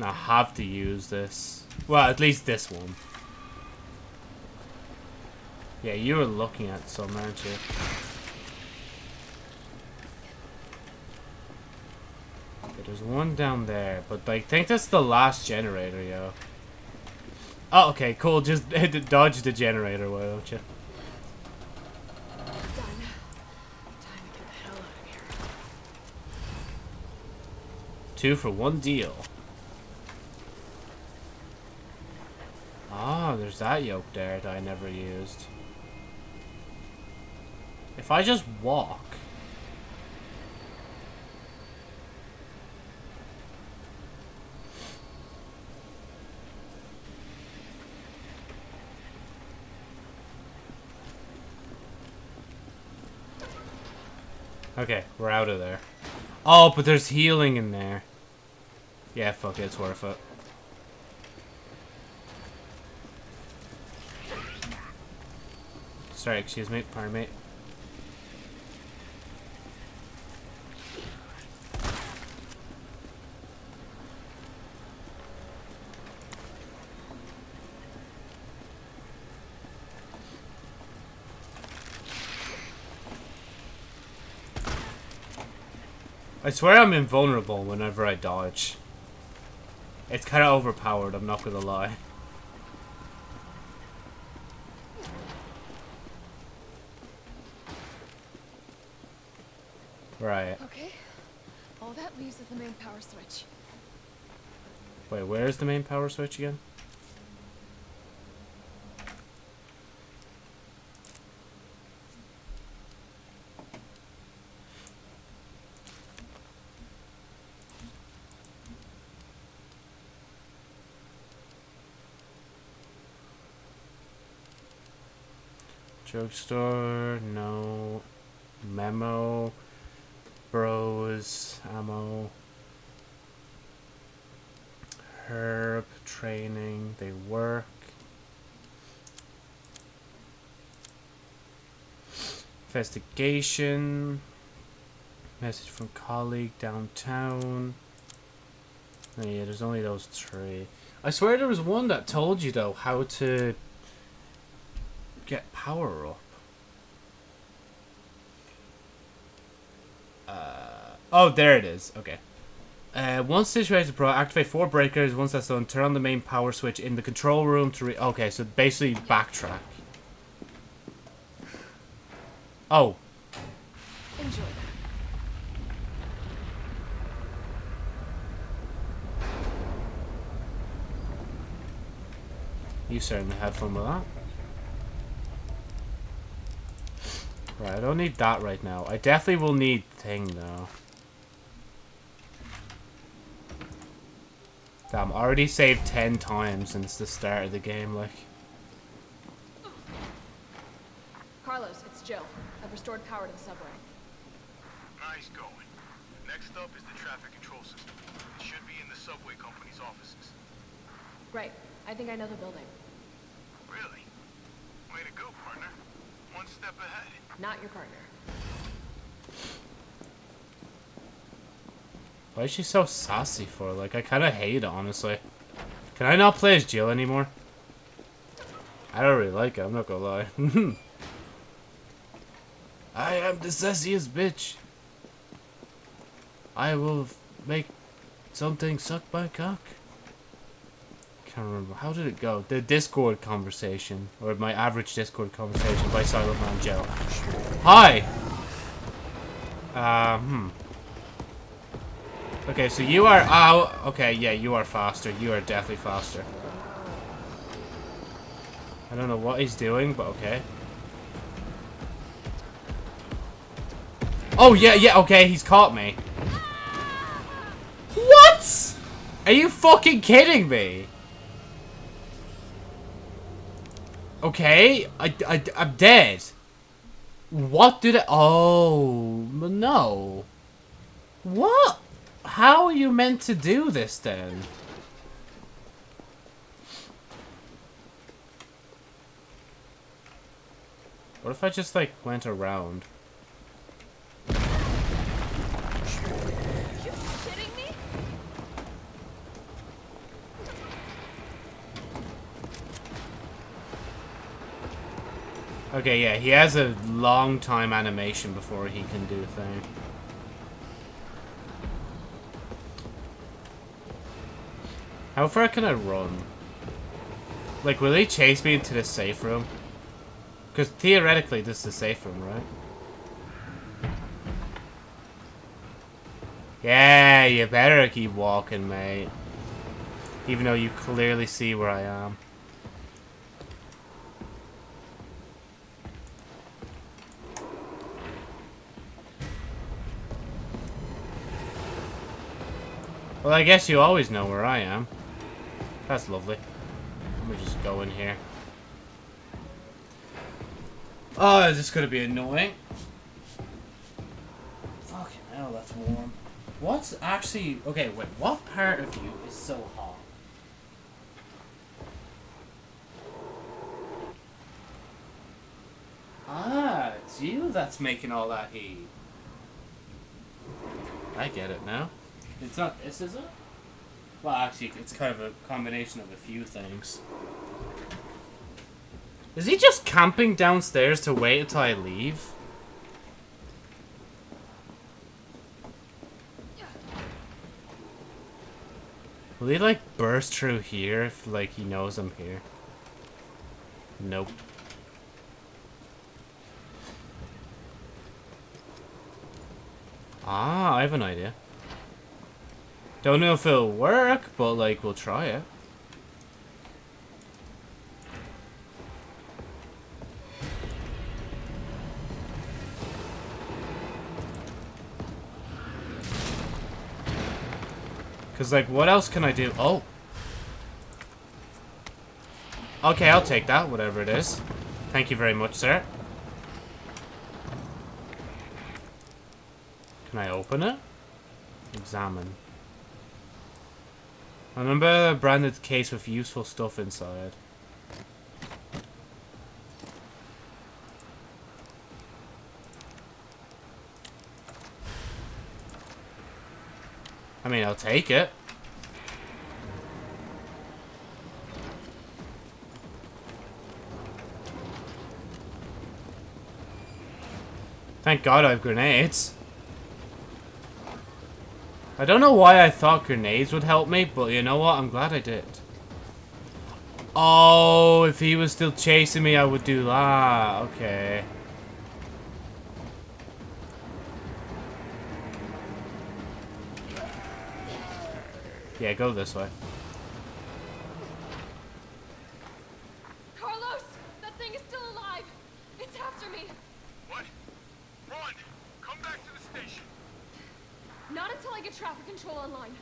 I have to use this. Well, at least this one. Yeah, you were looking at some, aren't you? Okay, there's one down there, but I think that's the last generator, yo. Oh, okay, cool. Just dodge the generator, why don't you? Two for one deal. Ah, there's that yoke there that I never used. If I just walk... Okay, we're out of there. Oh, but there's healing in there. Yeah, fuck it, it's worth it. Sorry, excuse me, pardon me. I swear I'm invulnerable whenever I dodge. It's kind of overpowered, I'm not gonna lie. Right. Okay. All that leaves is the main power switch. Wait, where's the main power switch again? Drugstore, no. Memo. Bros, ammo. Herb, training, they work. Investigation. Message from colleague downtown. Yeah, there's only those three. I swear there was one that told you though how to get power up. Uh, oh, there it is. Okay. Uh, once situated pro, activate four breakers. Once that's done, turn on the main power switch in the control room to re- Okay, so basically backtrack. Oh. Enjoy You certainly had fun with that. Right, I don't need that right now. I definitely will need thing though. Damn, already saved 10 times since the start of the game, like. Carlos, it's Jill. I've restored power to the subway. Nice going. Next up is the traffic control system. It should be in the subway company's offices. Great. I think I know the building. Really? Way to go, partner. One step ahead. Not your partner. Why is she so sassy for? Like, I kind of hate it, honestly. Can I not play as Jill anymore? I don't really like it, I'm not gonna lie. I am the sassiest bitch. I will make something suck my cock. Can't remember. How did it go? The Discord conversation. Or my average Discord conversation by Silent Man Joe. Hi! Uh, hmm. Okay, so you are... Oh, okay, yeah, you are faster. You are definitely faster. I don't know what he's doing, but okay. Oh, yeah, yeah, okay, he's caught me. What? Are you fucking kidding me? Okay, I, I, I'm dead. What did I... Oh, no. What? How are you meant to do this then? What if I just like went around? Are you kidding me? Okay, yeah, he has a long time animation before he can do a thing. How far can I run? Like, will he chase me into the safe room? Because theoretically, this is the safe room, right? Yeah, you better keep walking, mate. Even though you clearly see where I am. Well, I guess you always know where I am. That's lovely. Let me just go in here. Oh, this is this gonna be annoying? Fucking hell, that's warm. What's actually... Okay, wait, what part of you is so hot? Ah, it's you that's making all that heat. I get it now. It's not this, is it? Well, actually, it's kind of a combination of a few things. Is he just camping downstairs to wait until I leave? Will he, like, burst through here if, like, he knows I'm here? Nope. Ah, I have an idea. Don't know if it'll work, but like, we'll try it. Because, like, what else can I do? Oh. Okay, I'll take that, whatever it is. Thank you very much, sir. Can I open it? Examine. I remember a branded case with useful stuff inside. I mean, I'll take it. Thank God I have grenades. I don't know why I thought grenades would help me, but you know what? I'm glad I did. Oh, if he was still chasing me, I would do that. Okay. Yeah, go this way. Carlos! That thing is still alive! It's after me! What? Run! Come back to the station! Not until I get traffic control online.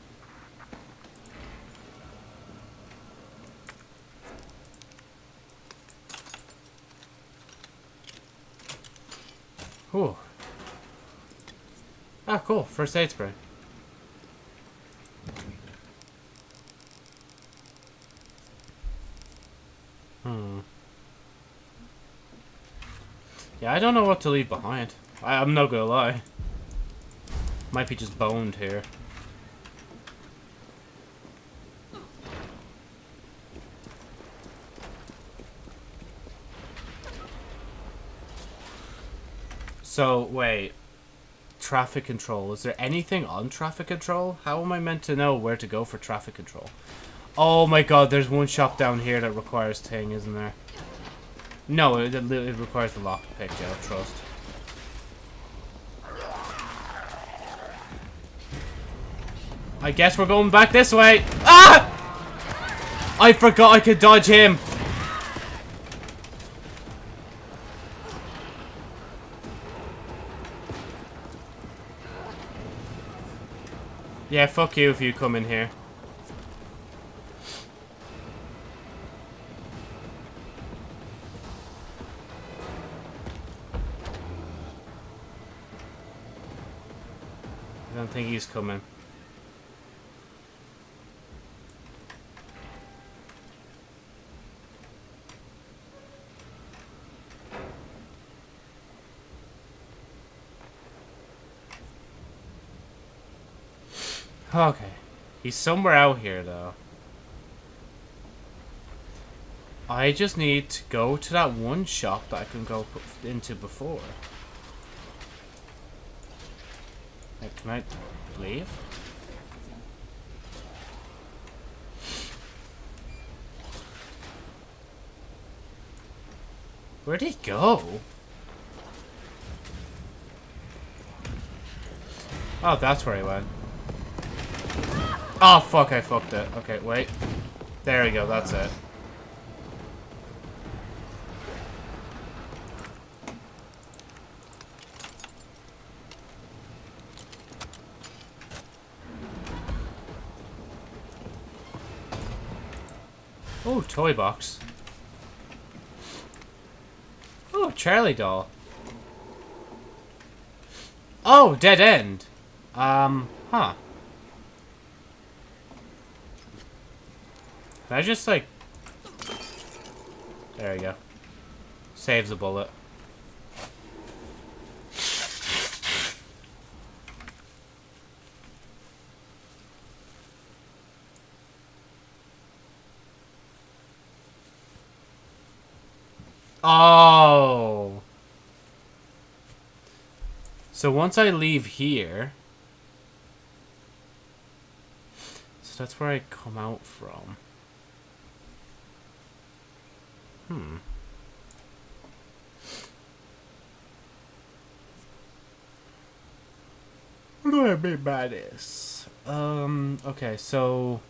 Ah, cool. First aid spray. Hmm. Yeah, I don't know what to leave behind. I, I'm not gonna lie. Might be just boned here. So, wait. Traffic control. Is there anything on traffic control? How am I meant to know where to go for traffic control? Oh my god, there's one shop down here that requires ting, isn't there? No, it, it, requires the lockpick, yeah, trust. I guess we're going back this way. Ah! I forgot I could dodge him. Yeah, fuck you if you come in here. I don't think he's coming. Okay. He's somewhere out here, though. I just need to go to that one shop that I can go into before. Can I leave? Where'd he go? Oh, that's where he went. Oh, fuck, I fucked it. Okay, wait. There we go, that's it. Oh, toy box. Oh, Charlie doll. Oh, dead end. Um, huh. Can I just, like... There we go. Saves a bullet. Oh. So once I leave here... So that's where I come out from. Hmm. What do I mean by this? Um, okay, so...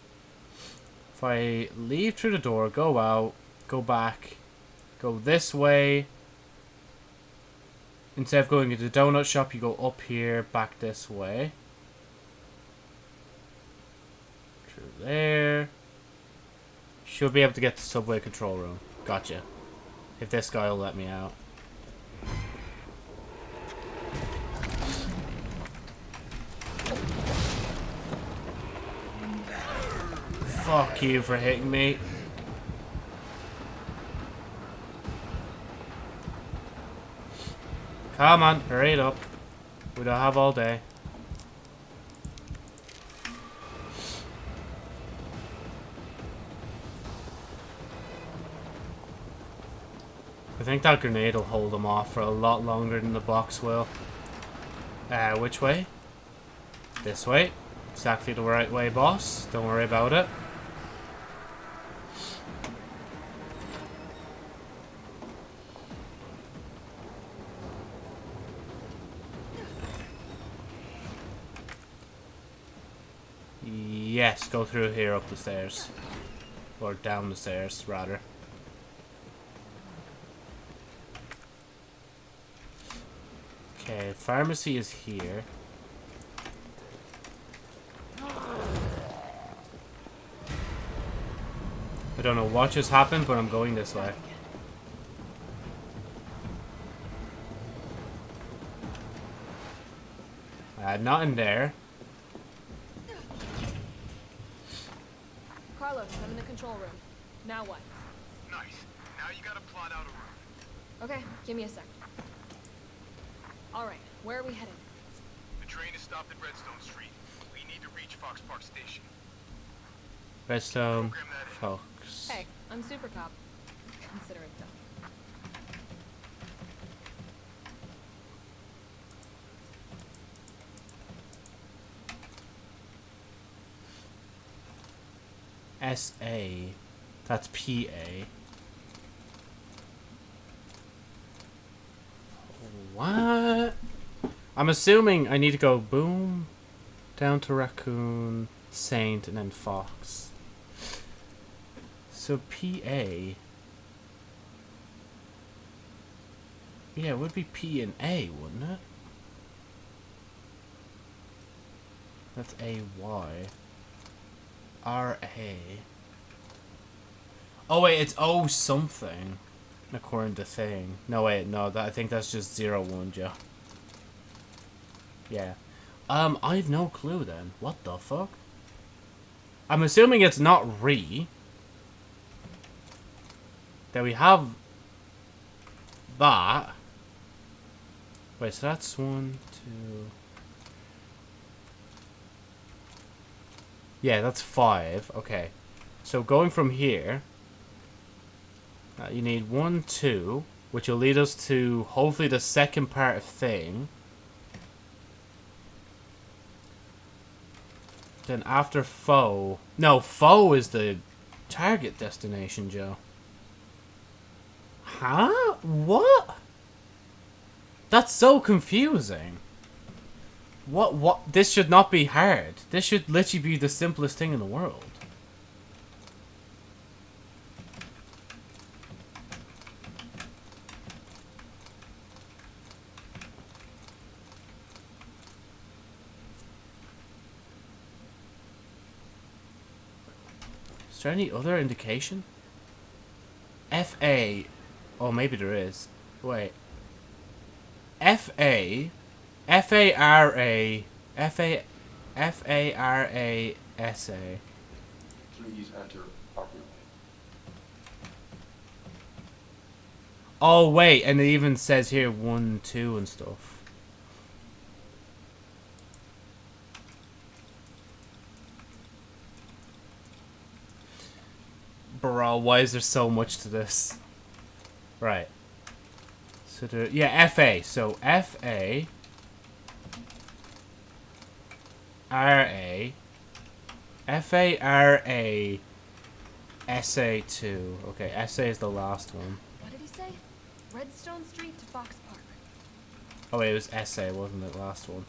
If I leave through the door, go out, go back, go this way. Instead of going into the donut shop, you go up here, back this way. Through there. Should be able to get to the subway control room. Gotcha. If this guy will let me out. Fuck you for hitting me. Come on, hurry it up. We don't have all day. I think that grenade will hold them off for a lot longer than the box will. Uh, which way? This way. Exactly the right way, boss. Don't worry about it. Yes, go through here up the stairs. Or down the stairs, rather. Okay, pharmacy is here. I don't know what just happened, but I'm going this way. Uh, not in there. Carlos, I'm in the control room. Now what? Nice. Now you gotta plot out a route. Okay, give me a sec. Alright, where are we headed? The train is stopped at Redstone Street. We need to reach Fox Park Station. Redstone, Fox. Hey, I'm Super Cop. Consider it done. S-A. That's P-A. What? I'm assuming I need to go boom, down to Raccoon, Saint, and then Fox. So P-A. Yeah, it would be P and A, wouldn't it? That's A-Y. R-A. Oh wait, it's O something. According to thing. No wait, no, that I think that's just zero one, Joe. Yeah. Um, I have no clue then. What the fuck? I'm assuming it's not re. That we have that. Wait, so that's one, two. Yeah, that's five. Okay. So going from here. Uh, you need one, two, which will lead us to hopefully the second part of thing. Then after foe, no, foe is the target destination, Joe. Huh? What? That's so confusing. What? What? This should not be hard. This should literally be the simplest thing in the world. Is there any other indication? FA. Oh, maybe there is. Wait. FA. F-A-R-A. F-A... F-A-R-A-S-A. Please enter properly. Oh, wait. And it even says here 1, 2 and stuff. Bro, why is there so much to this? Right. So there, yeah, FA. So FA RA FA SA2. Okay, SA is the last one. What did he say? Redstone Street to Fox Park. Oh wait, it was SA, wasn't it? Last one.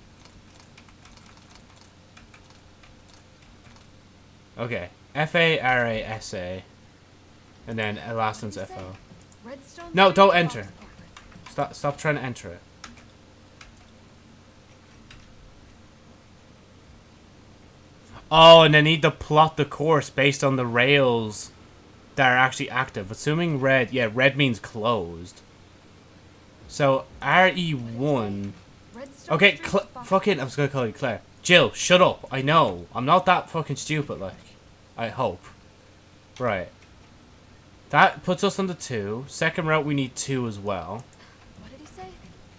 Okay. F A R A S A. And then uh, last one's F O. No, don't enter. Stop stop trying to enter it. Oh, and I need to plot the course based on the rails that are actually active. Assuming red, yeah, red means closed. So RE1. Okay, Cl fucking, I was gonna call you Claire. Jill, shut up. I know. I'm not that fucking stupid, like. I hope. Right. That puts us on the two. Second route, we need two as well. What did he say?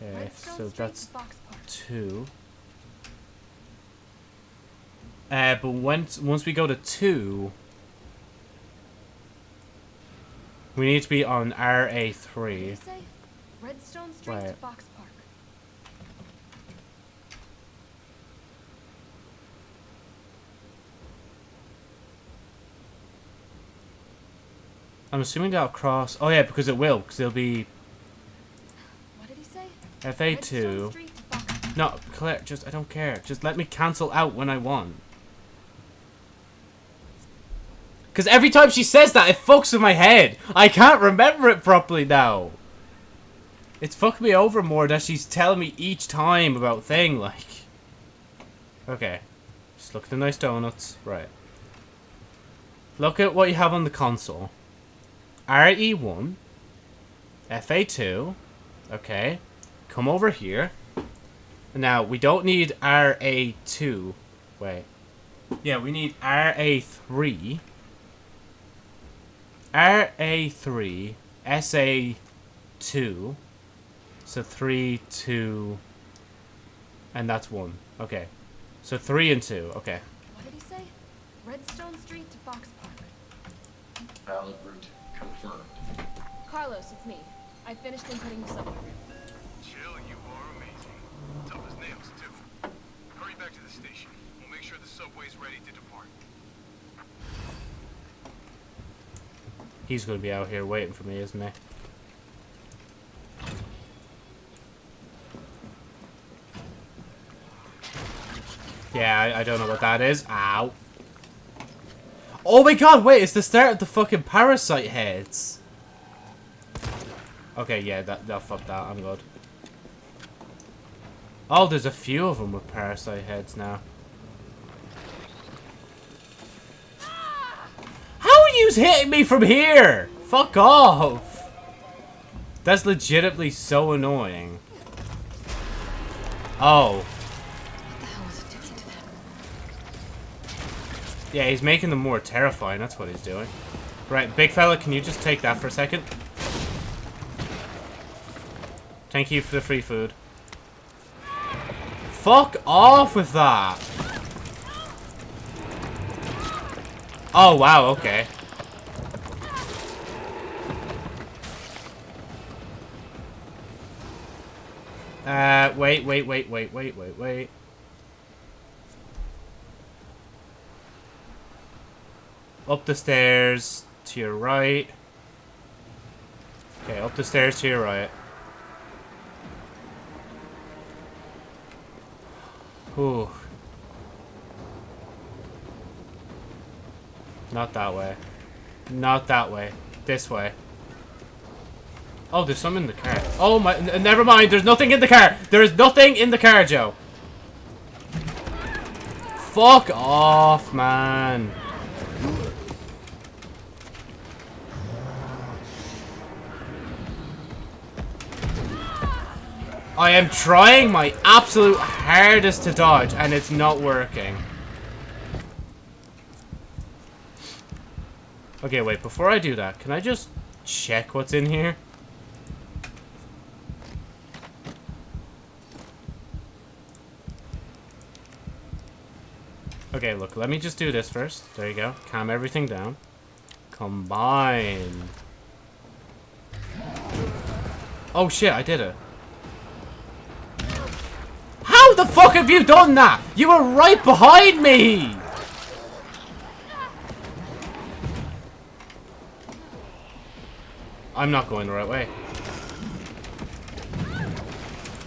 Okay, Redstone so that's two. Uh, but once once we go to two, we need to be on RA three. Redstone Street to Fox Park. I'm assuming that'll cross. Oh yeah, because it will, because it'll be What did he say? FA two. Street to Fox Park. No, Claire, just I don't care. Just let me cancel out when I want. Because every time she says that, it fucks with my head. I can't remember it properly now. It's fucking me over more that she's telling me each time about thing, like. Okay. Just look at the nice donuts. Right. Look at what you have on the console. RE1. FA2. Okay. Come over here. Now, we don't need RA2. Wait. Yeah, we need RA3. RA3. SA2. So 3, 2. And that's 1. Okay. So 3 and 2. Okay. What did he say? Redstone Street to Fox Park. Valid route confirmed. Carlos, it's me. I finished inputting the subway route. Jill, you are amazing. Tough as nails, too. Hurry back to the station. We'll make sure the subway's ready to depart. He's going to be out here waiting for me, isn't he? Yeah, I, I don't know what that is. Ow. Oh my god, wait, it's the start of the fucking parasite heads. Okay, yeah, that, that fuck that, I'm good. Oh, there's a few of them with parasite heads now. How are you hitting me from here? Fuck off. That's legitimately so annoying. Oh. Yeah, he's making them more terrifying. That's what he's doing. Right, big fella, can you just take that for a second? Thank you for the free food. Fuck off with that! Oh, wow, okay. Uh, wait, wait, wait, wait, wait, wait, wait. Up the stairs to your right. Okay, up the stairs to your right. Ooh. Not that way. Not that way. This way. Oh, there's some in the car. Oh my, never mind, there's nothing in the car! There is nothing in the car, Joe! Fuck off, man. I am trying my absolute hardest to dodge, and it's not working. Okay, wait, before I do that, can I just check what's in here? Okay, look, let me just do this first. There you go. Calm everything down. Combine. Oh shit, I did it the fuck have you done that? You were right behind me! I'm not going the right way.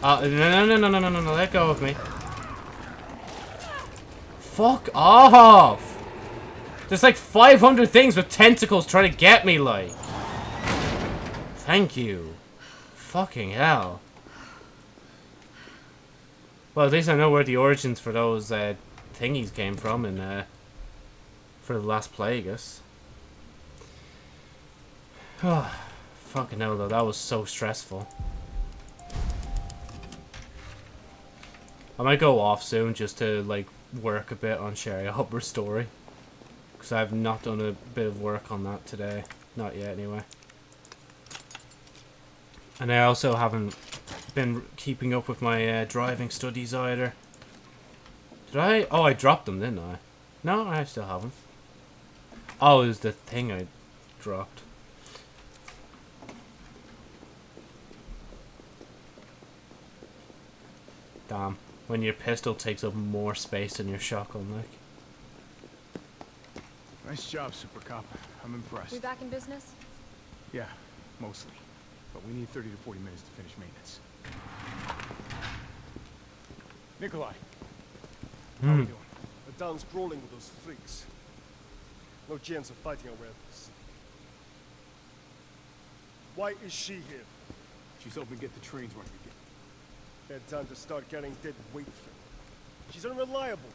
Uh, no, no, no, no, no, no, no, let go of me. Fuck off! There's like 500 things with tentacles trying to get me, like. Thank you. Fucking hell. Well, at least I know where the origins for those uh, thingies came from in uh, for the last Plagueis. Oh, fucking hell, though. That was so stressful. I might go off soon just to, like, work a bit on Sherry Hopper's story. Because I've not done a bit of work on that today. Not yet, anyway. And I also haven't been keeping up with my uh, driving studies either. Did I? Oh, I dropped them, didn't I? No, I still have them. Oh, it was the thing I dropped. Damn. When your pistol takes up more space than your shotgun, like. Nice job, Super Cop. I'm impressed. We back in business? Yeah, mostly. But we need 30 to 40 minutes to finish maintenance. Nikolai. How Hmm. we doing? The town's crawling with those freaks. No chance of fighting our way out of the city. Why is she here? She's hoping to get the trains running again. Bad time to start carrying dead weight. She's unreliable.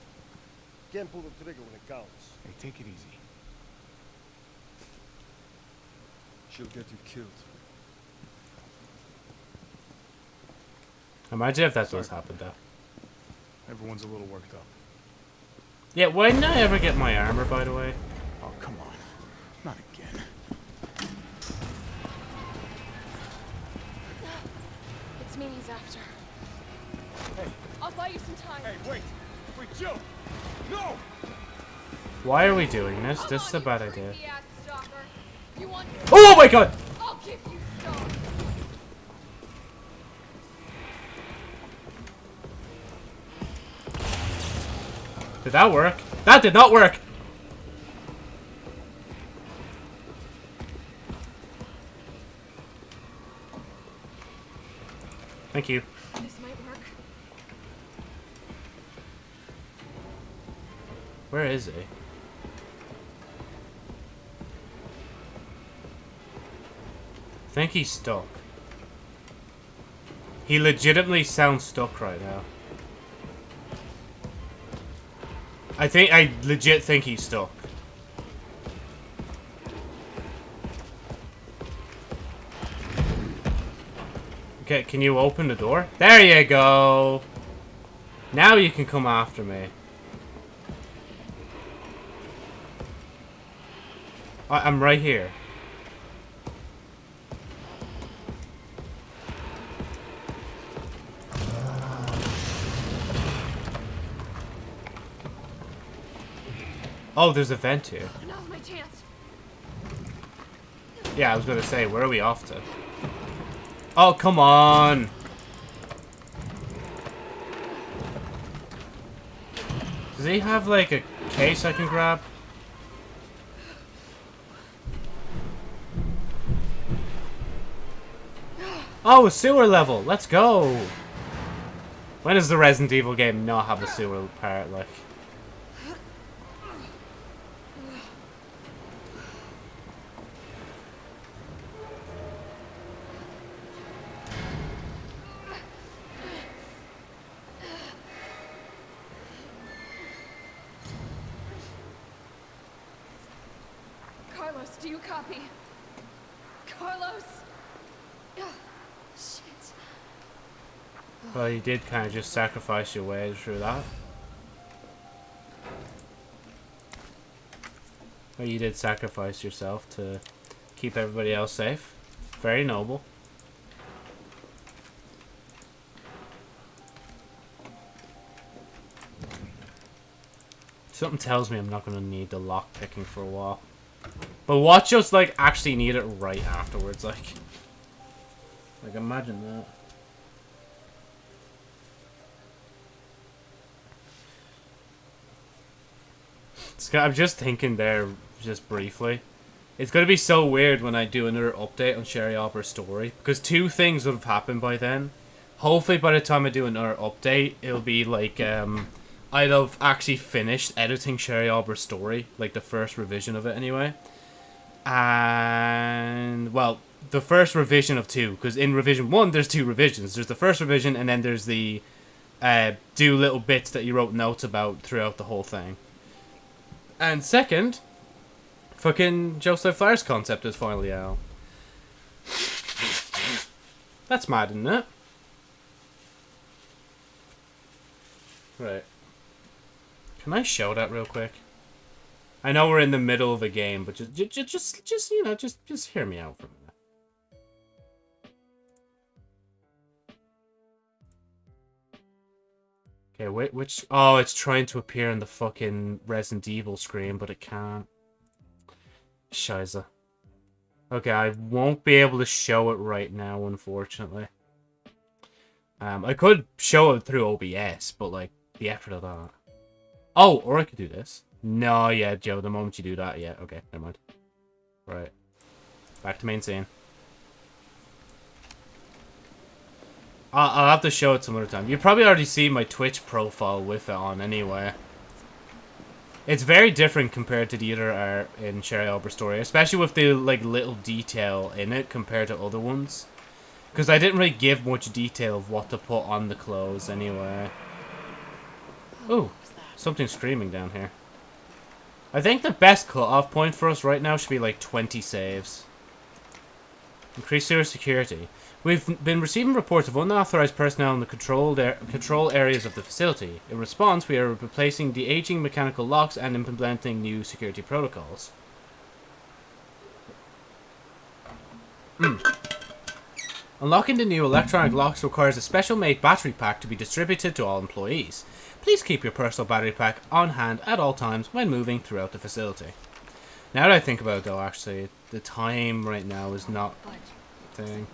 Can't pull the trigger when it counts. Hey, take it easy. She'll get you killed. Imagine if that does happen, though. Everyone's a little worked up. Yeah, why didn't I ever get my armor, by the way? Oh, come on. Not again. It's me he's after. Hey. I'll buy you some time. Hey, wait! Wait, Joe! No! Why are we doing this? This is a bad idea. You want Oh my god! Did that work? That did not work! Thank you. This might work. Where is he? I think he's stuck. He legitimately sounds stuck right now. I think I legit think he's stuck. Okay, can you open the door? There you go. Now you can come after me. I I'm right here. Oh, there's a vent here. Now's my chance. Yeah, I was gonna say, where are we off to? Oh, come on! Does he have, like, a case I can grab? Oh, a sewer level! Let's go! When does the Resident Evil game not have a sewer part, like? Did kind of just sacrifice your way through that. Well, you did sacrifice yourself to keep everybody else safe. Very noble. Something tells me I'm not going to need the lock picking for a while. But watch us, like, actually need it right afterwards, like. Like, imagine that. I'm just thinking there, just briefly. It's going to be so weird when I do another update on Sherry Opera's story. Because two things would have happened by then. Hopefully by the time I do another update, it'll be like, um... I'd have actually finished editing Sherry Opera's story. Like, the first revision of it, anyway. And, well, the first revision of two. Because in revision one, there's two revisions. There's the first revision, and then there's the... Uh, do little bits that you wrote notes about throughout the whole thing. And second, fucking Joseph Flyer's concept is finally out. That's mad, isn't it? Right. Can I show that real quick? I know we're in the middle of a game, but just, just, just, just you know, just, just hear me out for a Okay, wait, which... Oh, it's trying to appear in the fucking Resident Evil screen, but it can't. Shiza. Okay, I won't be able to show it right now, unfortunately. Um, I could show it through OBS, but, like, the effort of that. Oh, or I could do this. No, yeah, Joe, the moment you do that, yeah, okay, never mind. Right. Back to main scene. I'll, I'll have to show it some other time. You probably already see my Twitch profile with it on anyway. It's very different compared to the other art in Sherry Albert Story, especially with the like little detail in it compared to other ones. Because I didn't really give much detail of what to put on the clothes anyway. Oh, something screaming down here. I think the best cut-off point for us right now should be like 20 saves. Increase your security. We've been receiving reports of unauthorized personnel in the controlled control areas of the facility. In response, we are replacing the aging mechanical locks and implementing new security protocols. Mm. Unlocking the new electronic locks requires a special-made battery pack to be distributed to all employees. Please keep your personal battery pack on hand at all times when moving throughout the facility. Now that I think about it though, actually, the time right now is not thing.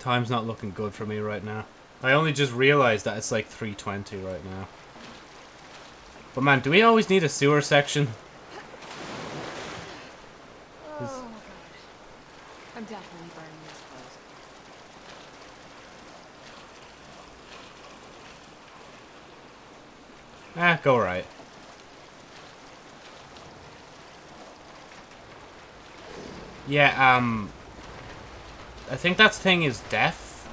Time's not looking good for me right now. I only just realized that it's like 320 right now. But man, do we always need a sewer section? Oh. I'm definitely burning these clothes. Ah, go right. Yeah, um... I think that thing is deaf.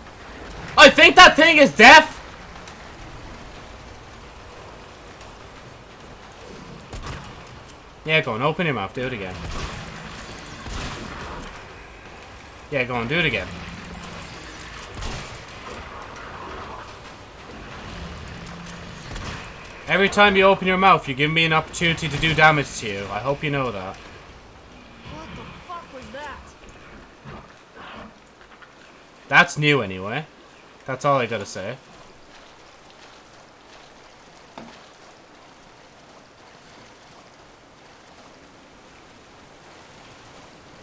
I think that thing is deaf! Yeah, go on, open your mouth, do it again. Yeah, go on, do it again. Every time you open your mouth, you give me an opportunity to do damage to you. I hope you know that. That's new anyway. That's all I gotta say.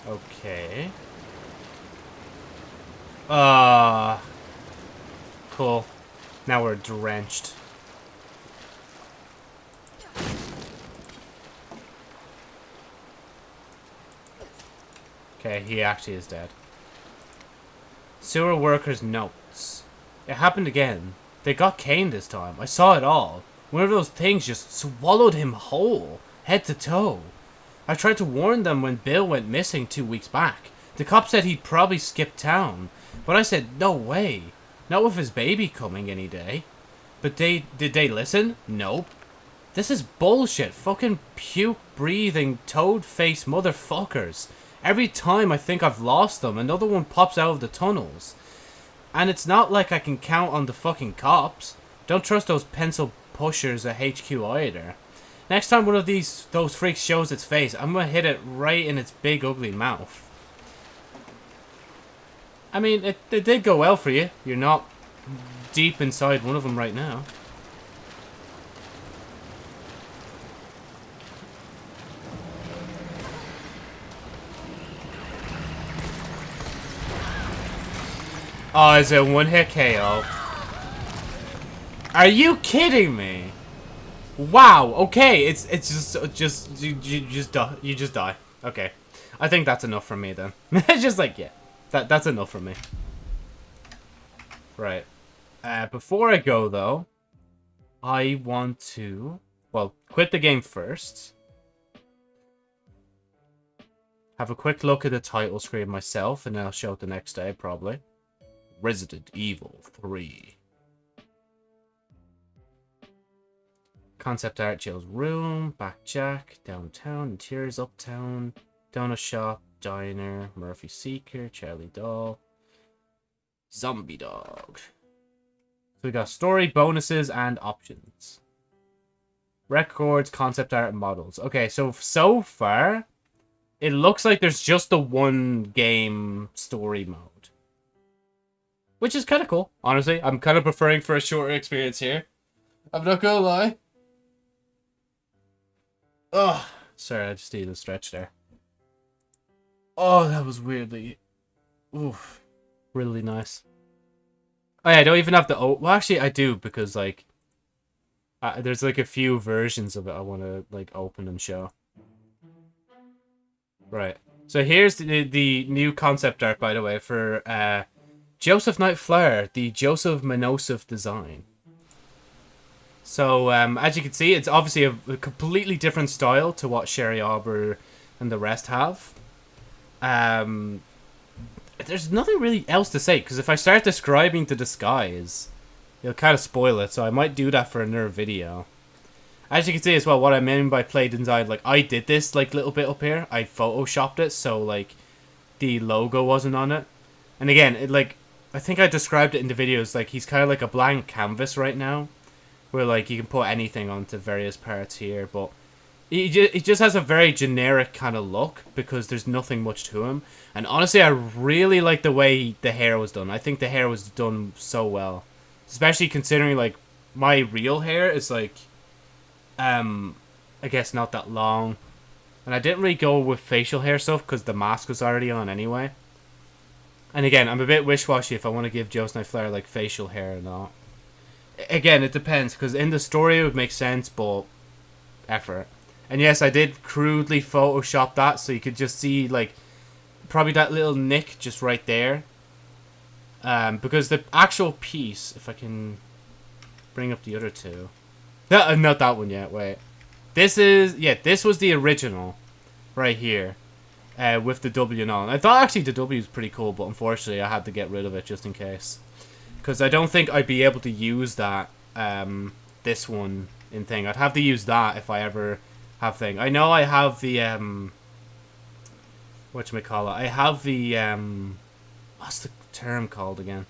Okay. Uh cool. Now we're drenched. Okay, he actually is dead. Sewer workers' notes. It happened again. They got Kane this time. I saw it all. One of those things just swallowed him whole, head to toe. I tried to warn them when Bill went missing two weeks back. The cop said he'd probably skip town, but I said no way. Not with his baby coming any day. But they did they listen? Nope. This is bullshit. Fucking puke breathing toad face motherfuckers. Every time I think I've lost them, another one pops out of the tunnels. And it's not like I can count on the fucking cops. Don't trust those pencil pushers at HQ either. Next time one of these those freaks shows its face, I'm gonna hit it right in its big ugly mouth. I mean, it, it did go well for you. You're not deep inside one of them right now. Oh, is it one hit KO? Are you kidding me? Wow. Okay, it's it's just just you, you just die. You just die. Okay, I think that's enough for me then. it's just like yeah, that that's enough for me. Right. Uh, before I go though, I want to well quit the game first. Have a quick look at the title screen myself, and then I'll show it the next day probably. Resident Evil 3. Concept art Jill's room, back Jack, downtown, interiors uptown, donut shop, diner, Murphy Seeker, Charlie Doll, Zombie Dog. So we got story, bonuses, and options. Records, concept art, models. Okay, so so far, it looks like there's just the one game story mode. Which is kind of cool, honestly. I'm kind of preferring for a shorter experience here. I'm not gonna lie. Oh, sorry, I just needed a stretch there. Oh, that was weirdly... Oof. Really nice. Oh yeah, I don't even have the... Oh, well, actually, I do, because, like... Uh, there's, like, a few versions of it I want to, like, open and show. Right. So here's the, the new concept art, by the way, for uh, Joseph Knight Flower, the Joseph Manosov design. So, um, as you can see, it's obviously a, a, completely different style to what Sherry Arbor and the rest have. Um, there's nothing really else to say, because if I start describing the disguise, it'll kind of spoil it, so I might do that for another video. As you can see as well, what I mean by play design, like, I did this, like, little bit up here. I photoshopped it, so, like, the logo wasn't on it. And again, it, like, I think I described it in the videos, like he's kind of like a blank canvas right now, where like you can put anything onto various parts here, but he just, he just has a very generic kind of look because there's nothing much to him. And honestly, I really like the way the hair was done. I think the hair was done so well, especially considering like my real hair is like, um, I guess not that long, and I didn't really go with facial hair stuff because the mask was already on anyway. And again, I'm a bit wish-washy if I want to give Joe Flair like facial hair or not. Again, it depends, because in the story it would make sense, but effort. And yes, I did crudely Photoshop that, so you could just see, like, probably that little nick just right there. Um, because the actual piece, if I can bring up the other two. No, uh, not that one yet, wait. This is, yeah, this was the original, right here uh, with the W and all. I thought actually the W was pretty cool, but unfortunately I had to get rid of it just in case. Because I don't think I'd be able to use that, um, this one in thing. I'd have to use that if I ever have thing. I know I have the, um, whatchamacallit, I have the, um, what's the term called again?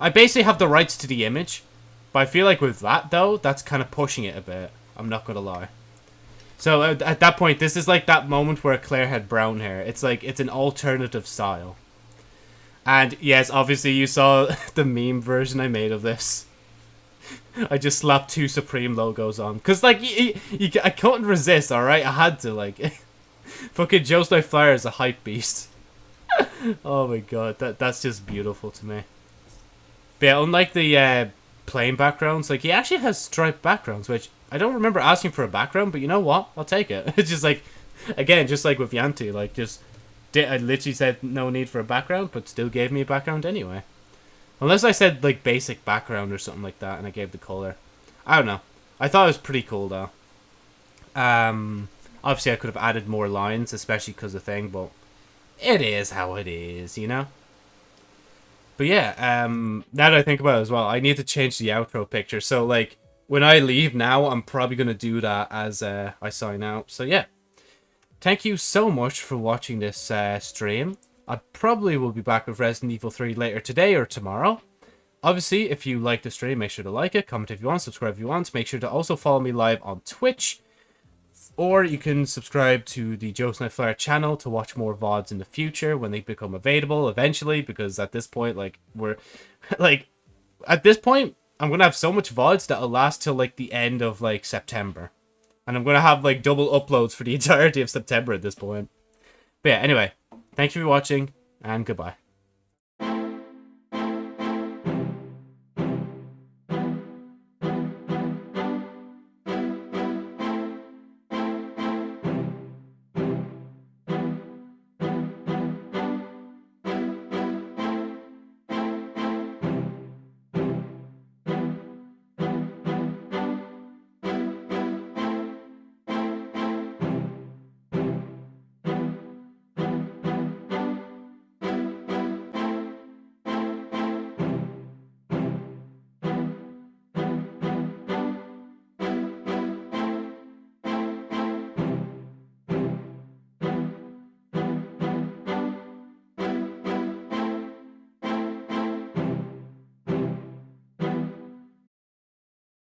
I basically have the rights to the image, but I feel like with that, though, that's kind of pushing it a bit. I'm not going to lie. So at, at that point, this is like that moment where Claire had brown hair. It's like, it's an alternative style. And yes, obviously you saw the meme version I made of this. I just slapped two Supreme logos on. Because, like, you, you, I couldn't resist, alright? I had to, like... fucking Joe Snow Flyer is a hype beast. oh my god, that that's just beautiful to me. But yeah, unlike the uh, plain backgrounds, like, he actually has striped backgrounds, which I don't remember asking for a background, but you know what? I'll take it. It's just like, again, just like with Yanti, like just I literally said no need for a background, but still gave me a background anyway. Unless I said like basic background or something like that, and I gave the color. I don't know. I thought it was pretty cool though. Um, obviously I could have added more lines, especially because of the thing, but it is how it is, you know. But yeah, um, now that I think about it as well, I need to change the outro picture. So like when I leave now, I'm probably gonna do that as uh, I sign out. So yeah, thank you so much for watching this uh, stream. I probably will be back with Resident Evil 3 later today or tomorrow. Obviously, if you like the stream, make sure to like it, comment if you want, subscribe if you want. Make sure to also follow me live on Twitch. Or you can subscribe to the Joe Snowflare channel to watch more VODs in the future when they become available eventually. Because at this point, like, we're... like, at this point, I'm to have so much VODs that'll last till, like, the end of, like, September. And I'm to have, like, double uploads for the entirety of September at this point. But yeah, anyway, thank you for watching, and goodbye.